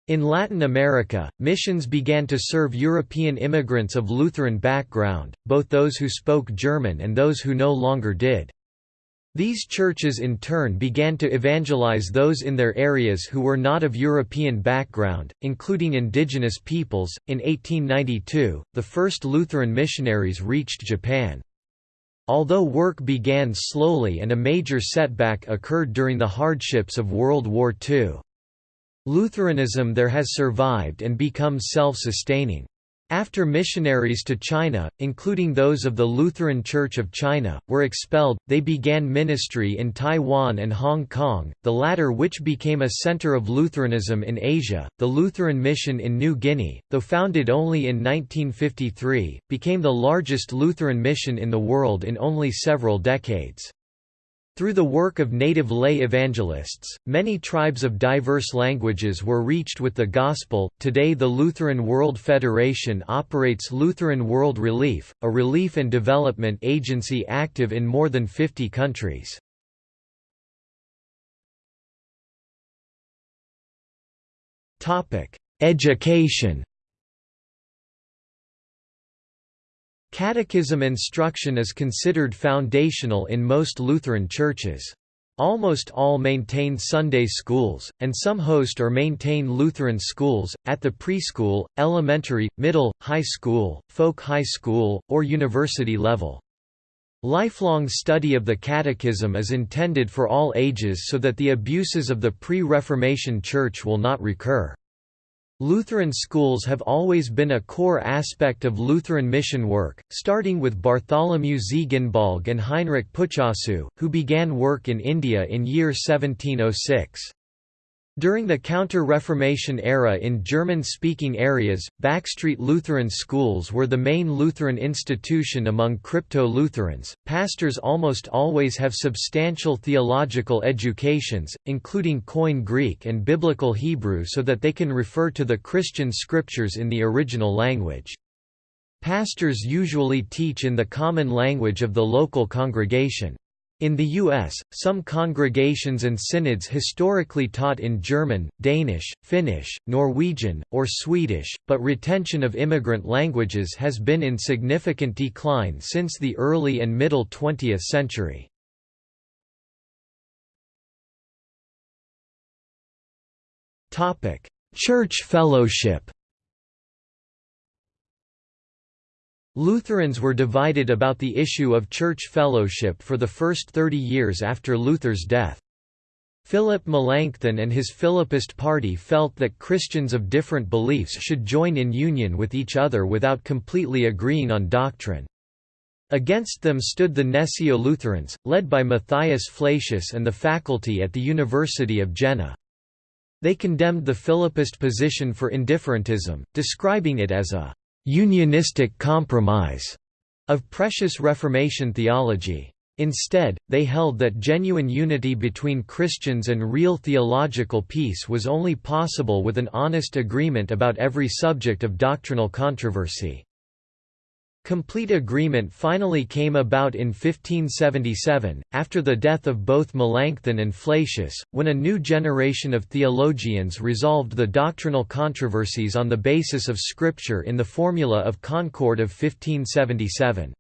In Latin America, missions began to serve European immigrants of Lutheran background, both those who spoke German and those who no longer did. These churches in turn began to evangelize those in their areas who were not of European background, including indigenous peoples. In 1892, the first Lutheran missionaries reached Japan. Although work began slowly and a major setback occurred during the hardships of World War II. Lutheranism there has survived and become self-sustaining. After missionaries to China, including those of the Lutheran Church of China, were expelled, they began ministry in Taiwan and Hong Kong, the latter which became a center of Lutheranism in Asia. The Lutheran Mission in New Guinea, though founded only in 1953, became the largest Lutheran mission in the world in only several decades. Through the work of native lay evangelists, many tribes of diverse languages were reached with the gospel. Today, the Lutheran World Federation operates Lutheran World Relief, a relief and development agency active in more than 50 countries. Topic: Education. Catechism instruction is considered foundational in most Lutheran churches. Almost all maintain Sunday schools, and some host or maintain Lutheran schools, at the preschool, elementary, middle, high school, folk high school, or university level. Lifelong study of the Catechism is intended for all ages so that the abuses of the pre-Reformation Church will not recur. Lutheran schools have always been a core aspect of Lutheran mission work, starting with Bartholomew Ziegenbalg and Heinrich Plütschau, who began work in India in year 1706. During the Counter-Reformation era in German-speaking areas, backstreet Lutheran schools were the main Lutheran institution among crypto-Lutherans. Pastors almost always have substantial theological educations, including Koine Greek and Biblical Hebrew so that they can refer to the Christian scriptures in the original language. Pastors usually teach in the common language of the local congregation. In the U.S., some congregations and synods historically taught in German, Danish, Finnish, Norwegian, or Swedish, but retention of immigrant languages has been in significant decline since the early and middle 20th century. Church fellowship Lutherans were divided about the issue of church fellowship for the first 30 years after Luther's death. Philip Melanchthon and his Philippist party felt that Christians of different beliefs should join in union with each other without completely agreeing on doctrine. Against them stood the Gnesio-Lutherans, led by Matthias Flacius and the faculty at the University of Jena. They condemned the Philippist position for indifferentism, describing it as a unionistic compromise of precious Reformation theology. Instead, they held that genuine unity between Christians and real theological peace was only possible with an honest agreement about every subject of doctrinal controversy. Complete agreement finally came about in 1577, after the death of both Melanchthon and Flacius, when a new generation of theologians resolved the doctrinal controversies on the basis of Scripture in the Formula of Concord of 1577.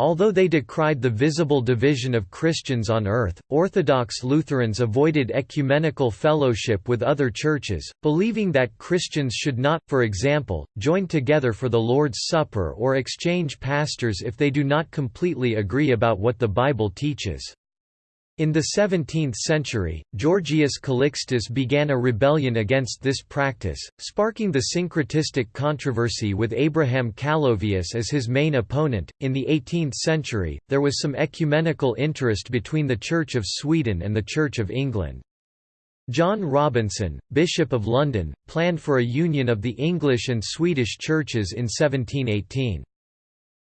Although they decried the visible division of Christians on earth, Orthodox Lutherans avoided ecumenical fellowship with other churches, believing that Christians should not, for example, join together for the Lord's Supper or exchange pastors if they do not completely agree about what the Bible teaches. In the 17th century, Georgius Calixtus began a rebellion against this practice, sparking the syncretistic controversy with Abraham Calovius as his main opponent. In the 18th century, there was some ecumenical interest between the Church of Sweden and the Church of England. John Robinson, Bishop of London, planned for a union of the English and Swedish churches in 1718.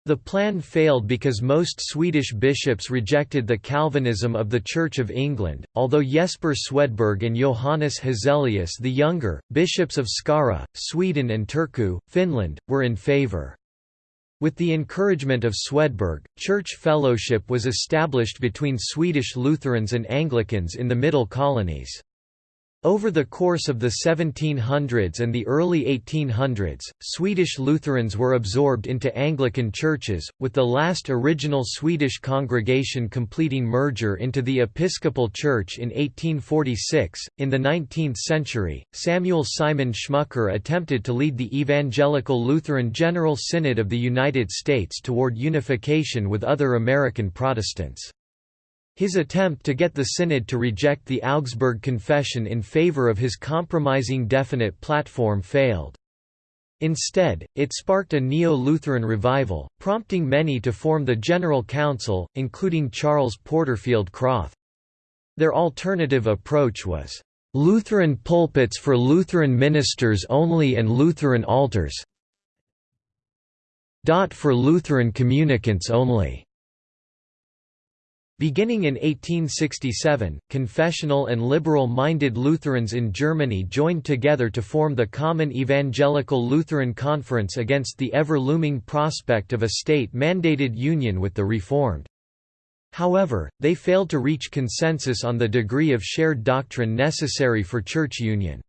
The plan failed because most Swedish bishops rejected the Calvinism of the Church of England, although Jesper Swedberg and Johannes Gezelius the Younger, bishops of Skara, Sweden and Turku, Finland, were in favour. With the encouragement of Swedberg, church fellowship was established between Swedish Lutherans and Anglicans in the Middle Colonies. Over the course of the 1700s and the early 1800s, Swedish Lutherans were absorbed into Anglican churches, with the last original Swedish congregation completing merger into the Episcopal Church in 1846. In the 19th century, Samuel Simon Schmucker attempted to lead the Evangelical Lutheran General Synod of the United States toward unification with other American Protestants. His attempt to get the Synod to reject the Augsburg Confession in favor of his compromising definite platform failed. Instead, it sparked a Neo-Lutheran revival, prompting many to form the General Council, including Charles Porterfield Krauth. Their alternative approach was, "...Lutheran pulpits for Lutheran ministers only and Lutheran altars for Lutheran communicants only." Beginning in 1867, confessional and liberal-minded Lutherans in Germany joined together to form the Common Evangelical Lutheran Conference against the ever-looming prospect of a state-mandated union with the Reformed. However, they failed to reach consensus on the degree of shared doctrine necessary for church union.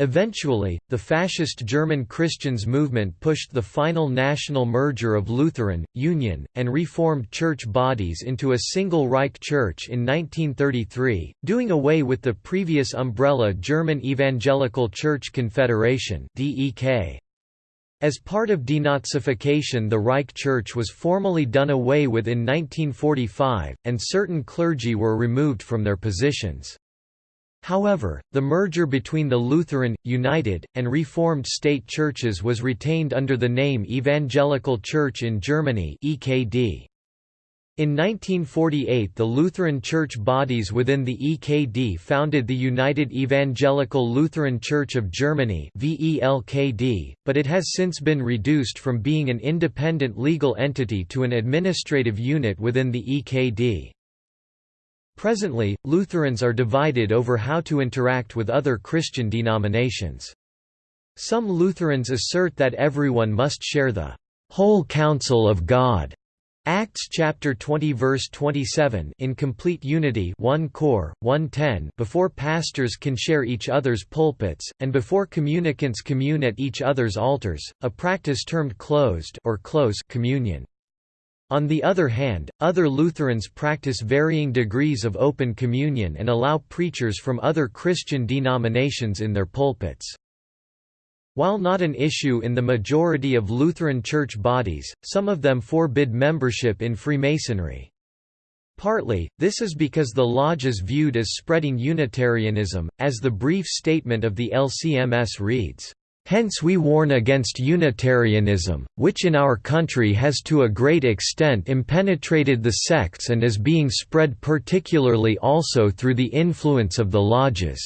Eventually, the fascist German Christians movement pushed the final national merger of Lutheran, Union, and Reformed church bodies into a single Reich Church in 1933, doing away with the previous umbrella German Evangelical Church Confederation As part of denazification the Reich Church was formally done away with in 1945, and certain clergy were removed from their positions. However, the merger between the Lutheran, United, and Reformed state churches was retained under the name Evangelical Church in Germany EKD. In 1948 the Lutheran church bodies within the EKD founded the United Evangelical Lutheran Church of Germany but it has since been reduced from being an independent legal entity to an administrative unit within the EKD. Presently, Lutherans are divided over how to interact with other Christian denominations. Some Lutherans assert that everyone must share the whole counsel of God. Acts chapter 20 verse 27 in complete unity 1 Cor 110 before pastors can share each other's pulpits and before communicants commune at each other's altars a practice termed closed or close communion on the other hand, other Lutherans practice varying degrees of open communion and allow preachers from other Christian denominations in their pulpits. While not an issue in the majority of Lutheran church bodies, some of them forbid membership in Freemasonry. Partly, this is because the lodge is viewed as spreading Unitarianism, as the brief statement of the LCMS reads, Hence we warn against Unitarianism, which in our country has to a great extent impenetrated the sects and is being spread particularly also through the influence of the lodges.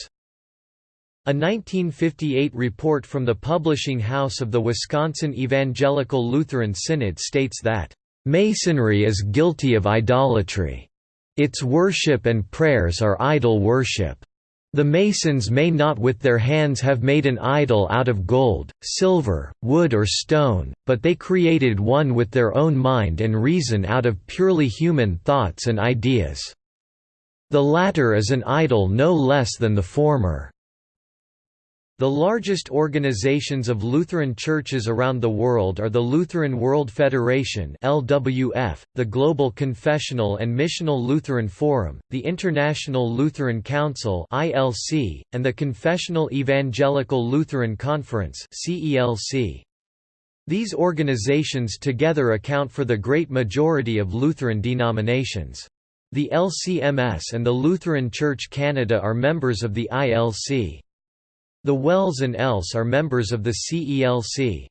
A 1958 report from the publishing house of the Wisconsin Evangelical Lutheran Synod states that, "...Masonry is guilty of idolatry. Its worship and prayers are idol worship." The masons may not with their hands have made an idol out of gold, silver, wood or stone, but they created one with their own mind and reason out of purely human thoughts and ideas. The latter is an idol no less than the former. The largest organizations of Lutheran churches around the world are the Lutheran World Federation (LWF), the Global Confessional and Missional Lutheran Forum, the International Lutheran Council (ILC), and the Confessional Evangelical Lutheran Conference (CELC). These organizations together account for the great majority of Lutheran denominations. The LCMS and the Lutheran Church Canada are members of the ILC. The WELS and ELS are members of the CELC.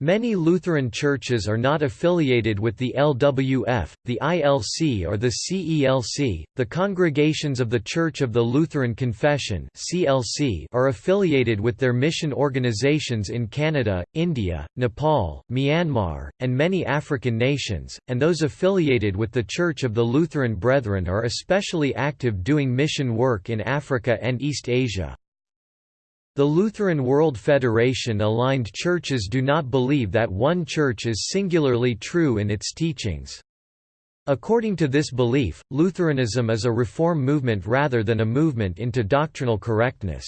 Many Lutheran churches are not affiliated with the LWF, the ILC or the CELC. The congregations of the Church of the Lutheran Confession (CLC) are affiliated with their mission organizations in Canada, India, Nepal, Myanmar, and many African nations, and those affiliated with the Church of the Lutheran Brethren are especially active doing mission work in Africa and East Asia. The Lutheran World Federation aligned churches do not believe that one church is singularly true in its teachings. According to this belief, Lutheranism is a reform movement rather than a movement into doctrinal correctness.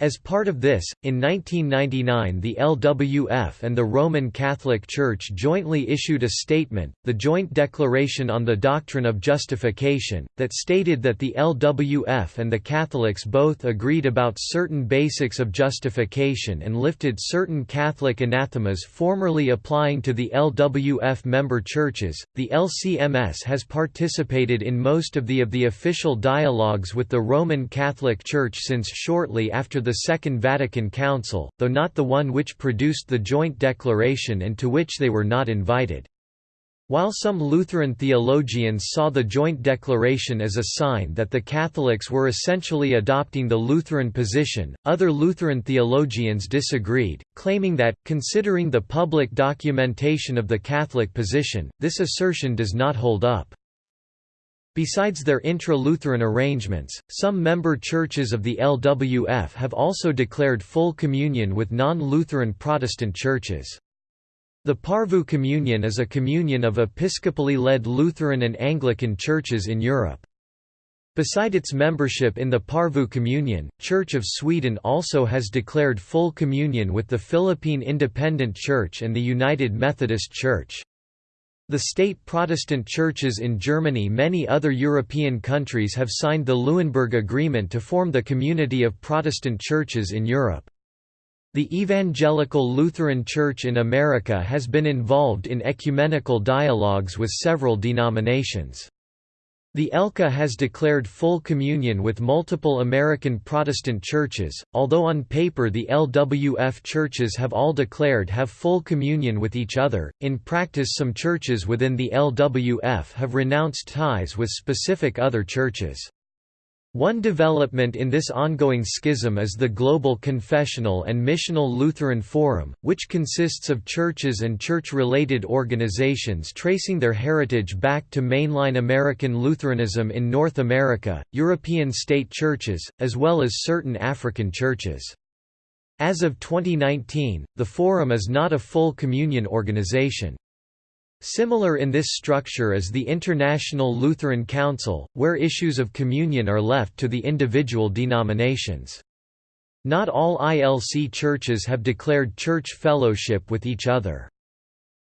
As part of this, in 1999 the LWF and the Roman Catholic Church jointly issued a statement, the Joint Declaration on the Doctrine of Justification, that stated that the LWF and the Catholics both agreed about certain basics of justification and lifted certain Catholic anathemas formerly applying to the LWF member churches. The LCMS has participated in most of the of the official dialogues with the Roman Catholic Church since shortly after the the Second Vatican Council, though not the one which produced the joint declaration and to which they were not invited. While some Lutheran theologians saw the joint declaration as a sign that the Catholics were essentially adopting the Lutheran position, other Lutheran theologians disagreed, claiming that, considering the public documentation of the Catholic position, this assertion does not hold up. Besides their intra-Lutheran arrangements, some member churches of the LWF have also declared full communion with non-Lutheran Protestant churches. The Porvoo Communion is a communion of episcopally led Lutheran and Anglican churches in Europe. Beside its membership in the Porvoo Communion, Church of Sweden also has declared full communion with the Philippine Independent Church and the United Methodist Church. The state Protestant churches in Germany many other European countries have signed the Leuenberg Agreement to form the Community of Protestant Churches in Europe. The Evangelical Lutheran Church in America has been involved in ecumenical dialogues with several denominations. The ELCA has declared full communion with multiple American Protestant churches, although on paper the LWF churches have all declared have full communion with each other, in practice some churches within the LWF have renounced ties with specific other churches. One development in this ongoing schism is the Global Confessional and Missional Lutheran Forum, which consists of churches and church-related organizations tracing their heritage back to mainline American Lutheranism in North America, European state churches, as well as certain African churches. As of 2019, the Forum is not a full communion organization. Similar in this structure is the International Lutheran Council, where issues of communion are left to the individual denominations. Not all ILC churches have declared church fellowship with each other.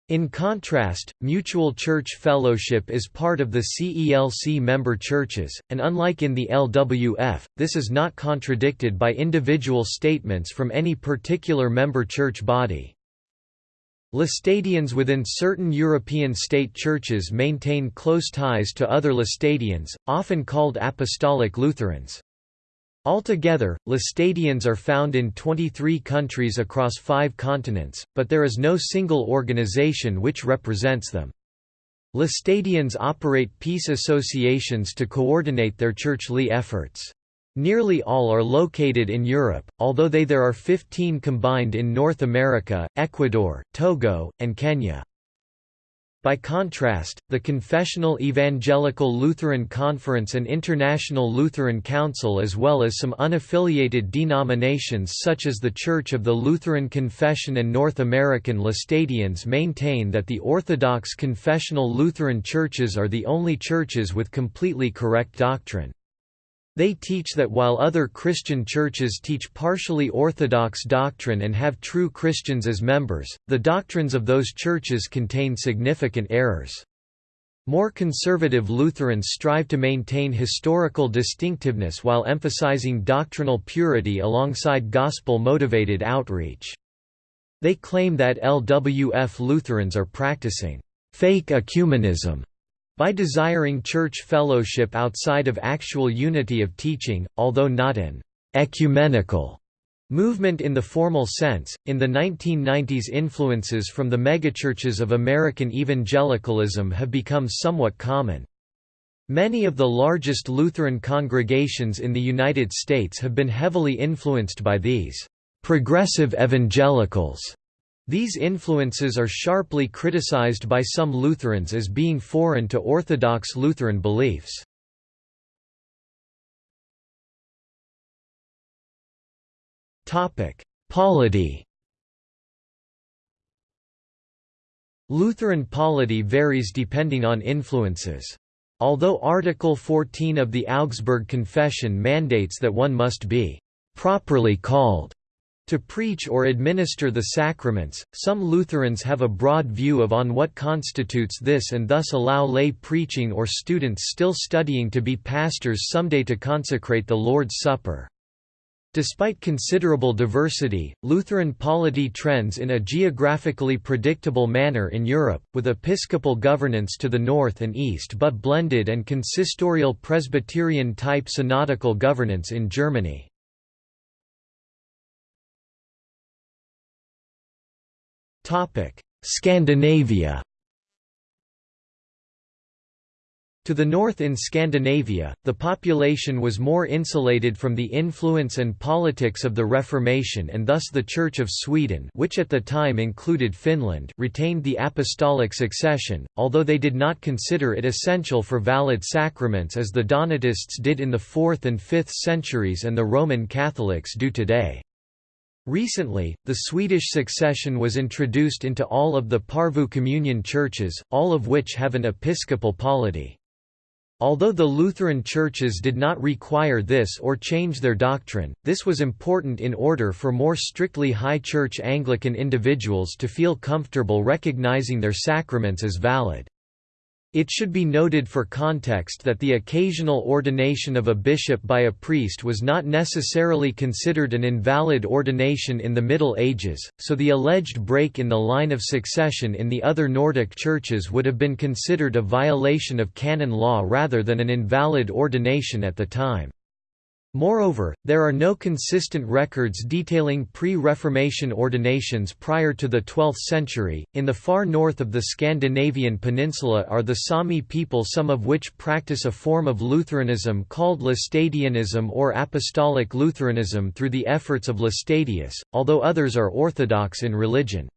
In contrast, mutual church fellowship is part of the CELC member churches, and unlike in the LWF, this is not contradicted by individual statements from any particular member church body. Laestadians within certain European state churches maintain close ties to other Laestadians, often called Apostolic Lutherans. Altogether, Laestadians are found in 23 countries across five continents, but there is no single organization which represents them. Laestadians operate peace associations to coordinate their churchly efforts. Nearly all are located in Europe, although they there are 15 combined in North America, Ecuador, Togo, and Kenya. By contrast, the Confessional Evangelical Lutheran Conference and International Lutheran Council as well as some unaffiliated denominations such as the Church of the Lutheran Confession and North American Laestadians maintain that the Orthodox confessional Lutheran churches are the only churches with completely correct doctrine. They teach that while other Christian churches teach partially orthodox doctrine and have true Christians as members, the doctrines of those churches contain significant errors. More conservative Lutherans strive to maintain historical distinctiveness while emphasizing doctrinal purity alongside gospel-motivated outreach. They claim that LWF Lutherans are practicing fake ecumenism by desiring church fellowship outside of actual unity of teaching, although not an ecumenical movement in the formal sense, in the 1990s influences from the megachurches of American evangelicalism have become somewhat common. Many of the largest Lutheran congregations in the United States have been heavily influenced by these progressive evangelicals these influences are sharply criticized by some Lutherans as being foreign to Orthodox Lutheran beliefs. Polity Lutheran polity varies depending on influences. Although Article 14 of the Augsburg Confession mandates that one must be «properly called» to preach or administer the sacraments, some Lutherans have a broad view of on what constitutes this and thus allow lay preaching or students still studying to be pastors someday to consecrate the Lord's Supper. Despite considerable diversity, Lutheran polity trends in a geographically predictable manner in Europe, with episcopal governance to the north and east but blended and consistorial Presbyterian-type synodical governance in Germany. Scandinavia To the north in Scandinavia, the population was more insulated from the influence and politics of the Reformation and thus the Church of Sweden which at the time included Finland retained the apostolic succession, although they did not consider it essential for valid sacraments as the Donatists did in the 4th and 5th centuries and the Roman Catholics do today. Recently, the Swedish succession was introduced into all of the Porvoo communion churches, all of which have an episcopal polity. Although the Lutheran churches did not require this or change their doctrine, this was important in order for more strictly High Church Anglican individuals to feel comfortable recognizing their sacraments as valid. It should be noted for context that the occasional ordination of a bishop by a priest was not necessarily considered an invalid ordination in the Middle Ages, so the alleged break in the line of succession in the other Nordic churches would have been considered a violation of canon law rather than an invalid ordination at the time. Moreover, there are no consistent records detailing pre-Reformation ordinations prior to the 12th century. In the far north of the Scandinavian peninsula are the Sami people, some of which practice a form of Lutheranism called Laestadianism or Apostolic Lutheranism through the efforts of Laestadius, although others are Orthodox in religion.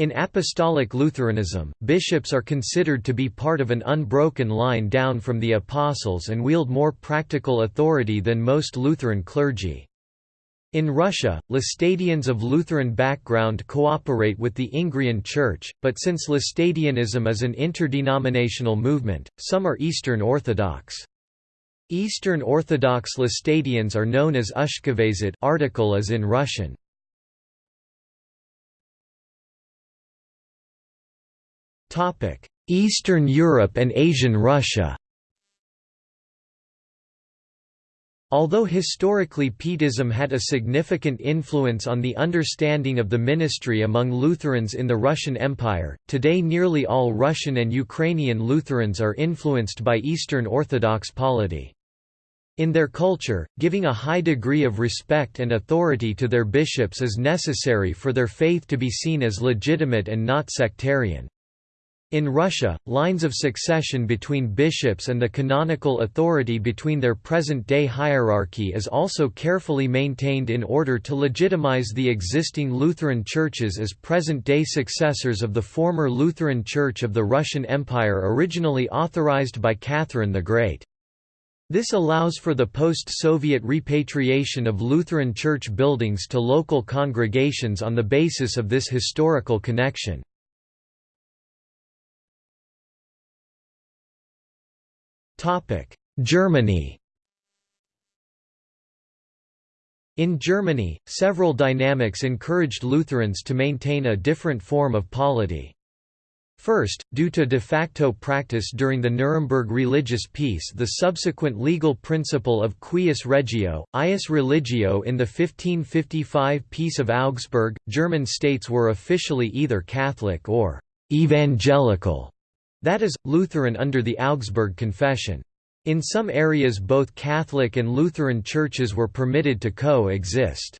In Apostolic Lutheranism, bishops are considered to be part of an unbroken line down from the apostles and wield more practical authority than most Lutheran clergy. In Russia, Laestadians of Lutheran background cooperate with the Ingrian Church, but since Laestadianism is an interdenominational movement, some are Eastern Orthodox. Eastern Orthodox Laestadians are known as Ushkovezit article as in Russian. Eastern Europe and Asian Russia Although historically Pietism had a significant influence on the understanding of the ministry among Lutherans in the Russian Empire, today nearly all Russian and Ukrainian Lutherans are influenced by Eastern Orthodox polity. In their culture, giving a high degree of respect and authority to their bishops is necessary for their faith to be seen as legitimate and not sectarian. In Russia, lines of succession between bishops and the canonical authority between their present-day hierarchy is also carefully maintained in order to legitimize the existing Lutheran churches as present-day successors of the former Lutheran Church of the Russian Empire originally authorized by Catherine the Great. This allows for the post-Soviet repatriation of Lutheran church buildings to local congregations on the basis of this historical connection. Germany. In Germany, several dynamics encouraged Lutherans to maintain a different form of polity. First, due to de facto practice during the Nuremberg religious peace the subsequent legal principle of cuius regio, ius religio in the 1555 Peace of Augsburg, German states were officially either Catholic or «evangelical», that is, Lutheran under the Augsburg Confession. In some areas both Catholic and Lutheran churches were permitted to co-exist.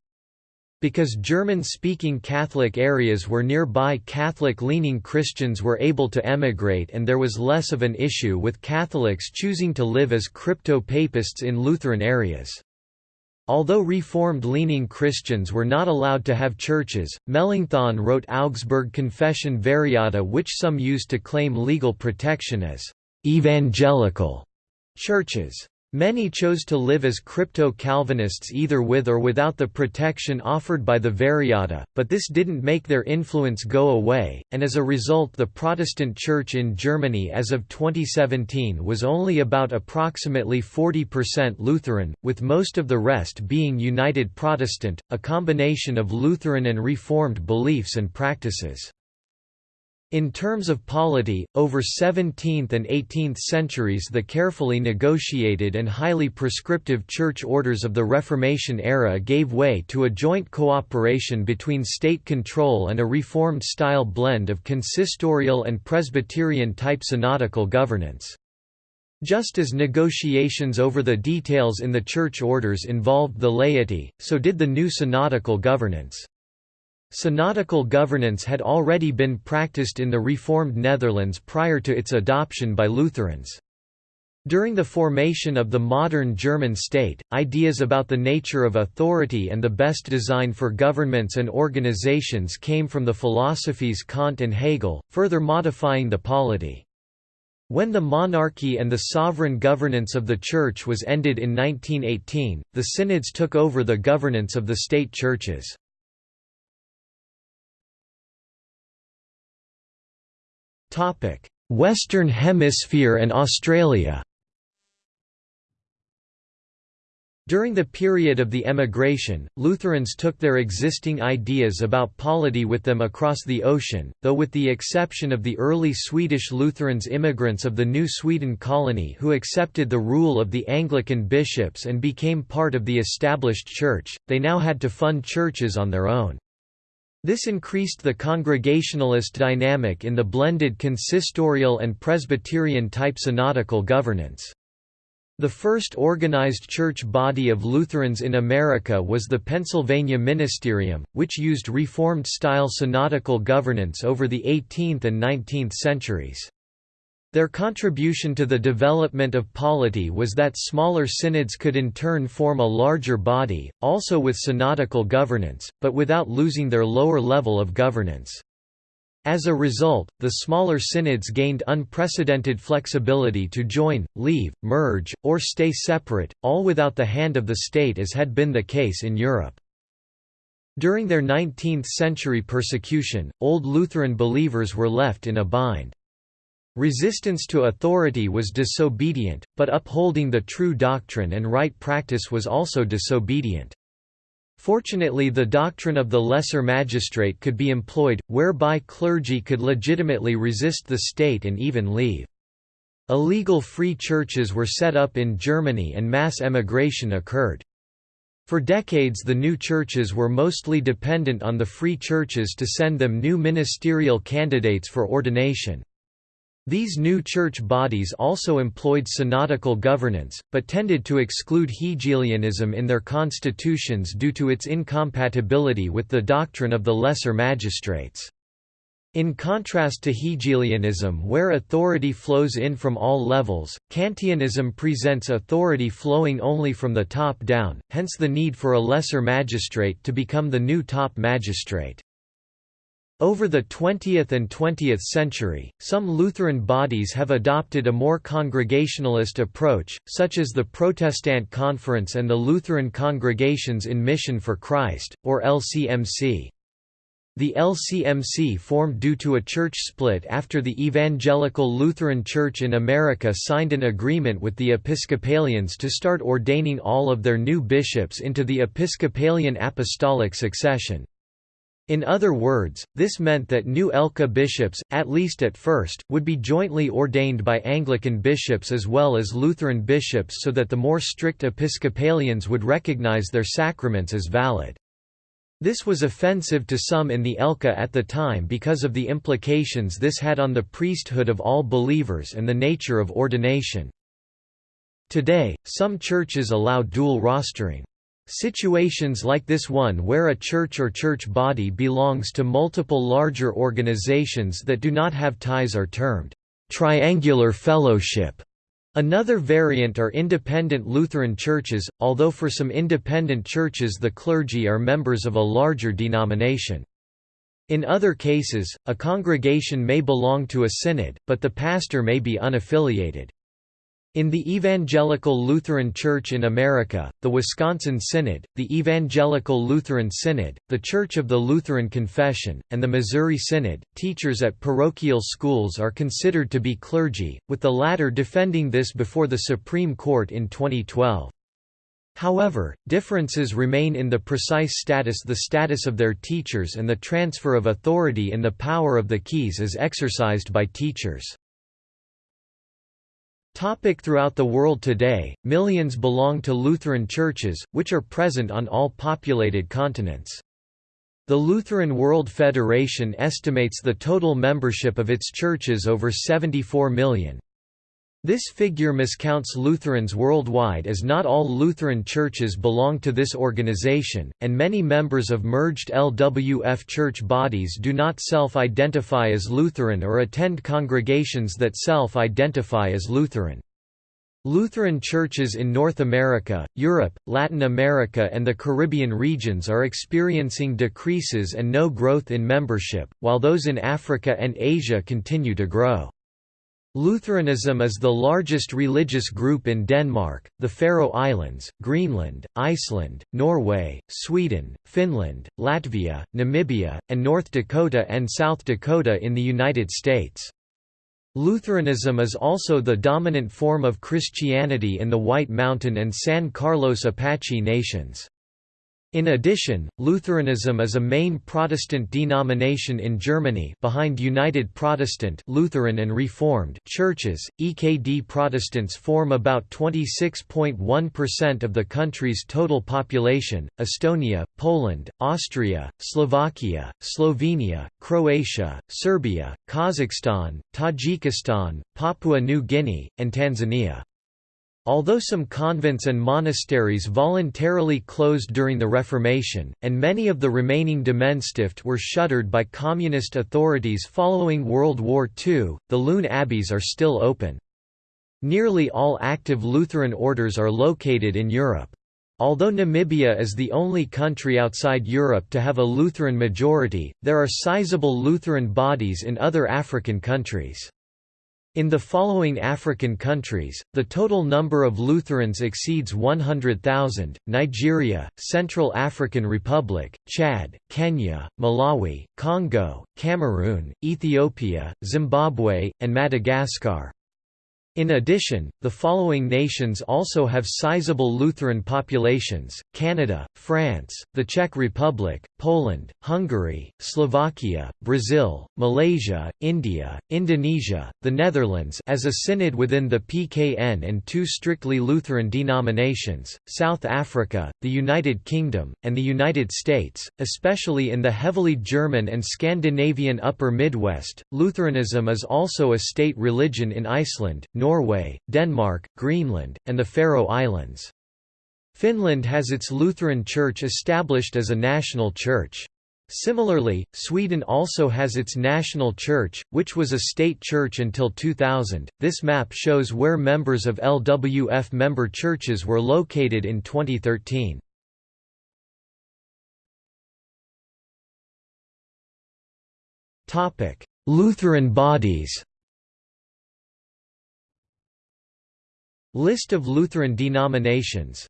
Because German-speaking Catholic areas were nearby Catholic-leaning Christians were able to emigrate and there was less of an issue with Catholics choosing to live as crypto-papists in Lutheran areas. Although Reformed-leaning Christians were not allowed to have churches, Melanchthon wrote Augsburg Confession Variata which some used to claim legal protection as «evangelical» churches. Many chose to live as crypto-Calvinists either with or without the protection offered by the Variata, but this didn't make their influence go away, and as a result the Protestant Church in Germany as of 2017 was only about approximately 40% Lutheran, with most of the rest being United Protestant, a combination of Lutheran and Reformed beliefs and practices. In terms of polity, over 17th and 18th centuries the carefully negotiated and highly prescriptive church orders of the Reformation era gave way to a joint cooperation between state control and a Reformed-style blend of consistorial and Presbyterian-type synodical governance. Just as negotiations over the details in the church orders involved the laity, so did the new synodical governance. Synodical governance had already been practiced in the Reformed Netherlands prior to its adoption by Lutherans. During the formation of the modern German state, ideas about the nature of authority and the best design for governments and organizations came from the philosophies Kant and Hegel, further modifying the polity. When the monarchy and the sovereign governance of the Church was ended in 1918, the synods took over the governance of the state churches. Western Hemisphere and Australia During the period of the emigration, Lutherans took their existing ideas about polity with them across the ocean, though with the exception of the early Swedish Lutherans immigrants of the New Sweden colony who accepted the rule of the Anglican bishops and became part of the established church, they now had to fund churches on their own. This increased the congregationalist dynamic in the blended consistorial and Presbyterian-type synodical governance. The first organized church body of Lutherans in America was the Pennsylvania Ministerium, which used Reformed-style synodical governance over the 18th and 19th centuries. Their contribution to the development of polity was that smaller synods could in turn form a larger body, also with synodical governance, but without losing their lower level of governance. As a result, the smaller synods gained unprecedented flexibility to join, leave, merge, or stay separate, all without the hand of the state as had been the case in Europe. During their 19th-century persecution, Old Lutheran believers were left in a bind. Resistance to authority was disobedient, but upholding the true doctrine and right practice was also disobedient. Fortunately the doctrine of the lesser magistrate could be employed, whereby clergy could legitimately resist the state and even leave. Illegal free churches were set up in Germany and mass emigration occurred. For decades the new churches were mostly dependent on the free churches to send them new ministerial candidates for ordination. These new church bodies also employed synodical governance, but tended to exclude Hegelianism in their constitutions due to its incompatibility with the doctrine of the lesser magistrates. In contrast to Hegelianism where authority flows in from all levels, Kantianism presents authority flowing only from the top down, hence the need for a lesser magistrate to become the new top magistrate. Over the 20th and 20th century, some Lutheran bodies have adopted a more congregationalist approach, such as the Protestant Conference and the Lutheran Congregations in Mission for Christ, or LCMC. The LCMC formed due to a church split after the Evangelical Lutheran Church in America signed an agreement with the Episcopalians to start ordaining all of their new bishops into the Episcopalian apostolic succession. In other words, this meant that new ELCA bishops, at least at first, would be jointly ordained by Anglican bishops as well as Lutheran bishops so that the more strict Episcopalians would recognize their sacraments as valid. This was offensive to some in the ELCA at the time because of the implications this had on the priesthood of all believers and the nature of ordination. Today, some churches allow dual rostering. Situations like this one where a church or church body belongs to multiple larger organizations that do not have ties are termed triangular fellowship. Another variant are independent Lutheran churches, although for some independent churches the clergy are members of a larger denomination. In other cases, a congregation may belong to a synod, but the pastor may be unaffiliated. In the Evangelical Lutheran Church in America, the Wisconsin Synod, the Evangelical Lutheran Synod, the Church of the Lutheran Confession, and the Missouri Synod, teachers at parochial schools are considered to be clergy, with the latter defending this before the Supreme Court in 2012. However, differences remain in the precise status the status of their teachers and the transfer of authority in the power of the keys is exercised by teachers. Topic throughout the world today, millions belong to Lutheran churches, which are present on all populated continents. The Lutheran World Federation estimates the total membership of its churches over 74 million. This figure miscounts Lutherans worldwide as not all Lutheran churches belong to this organization, and many members of merged LWF church bodies do not self-identify as Lutheran or attend congregations that self-identify as Lutheran. Lutheran churches in North America, Europe, Latin America and the Caribbean regions are experiencing decreases and no growth in membership, while those in Africa and Asia continue to grow. Lutheranism is the largest religious group in Denmark, the Faroe Islands, Greenland, Iceland, Norway, Sweden, Finland, Latvia, Namibia, and North Dakota and South Dakota in the United States. Lutheranism is also the dominant form of Christianity in the White Mountain and San Carlos Apache nations. In addition, Lutheranism is a main Protestant denomination in Germany behind United Protestant Lutheran and Reformed churches. EKD Protestants form about 26.1% of the country's total population. Estonia, Poland, Austria, Slovakia, Slovenia, Croatia, Serbia, Kazakhstan, Tajikistan, Papua New Guinea, and Tanzania. Although some convents and monasteries voluntarily closed during the Reformation, and many of the remaining Gemeinstift were shuttered by communist authorities following World War II, the Lüne abbeys are still open. Nearly all active Lutheran orders are located in Europe. Although Namibia is the only country outside Europe to have a Lutheran majority, there are sizable Lutheran bodies in other African countries. In the following African countries, the total number of Lutherans exceeds 100,000, Nigeria, Central African Republic, Chad, Kenya, Malawi, Congo, Cameroon, Ethiopia, Zimbabwe, and Madagascar. In addition, the following nations also have sizable Lutheran populations, Canada, France, the Czech Republic, Poland, Hungary, Slovakia, Brazil, Malaysia, India, Indonesia, the Netherlands as a synod within the PKN and two strictly Lutheran denominations, South Africa, the United Kingdom, and the United States, especially in the heavily German and Scandinavian Upper Midwest. Lutheranism is also a state religion in Iceland, Norway, Denmark, Greenland, and the Faroe Islands. Finland has its Lutheran Church established as a national church. Similarly, Sweden also has its national church, which was a state church until 2000. This map shows where members of LWF member churches were located in 2013. Topic: Lutheran bodies. List of Lutheran denominations.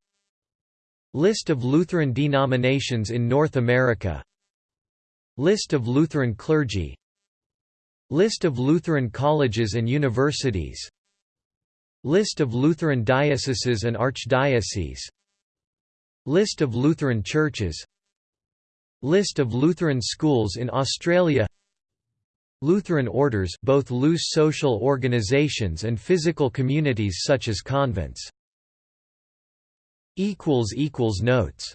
List of Lutheran denominations in North America. List of Lutheran clergy. List of Lutheran colleges and universities. List of Lutheran dioceses and archdioceses. List of Lutheran churches. List of Lutheran schools in Australia Lutheran orders both loose social organizations and physical communities such as convents. Notes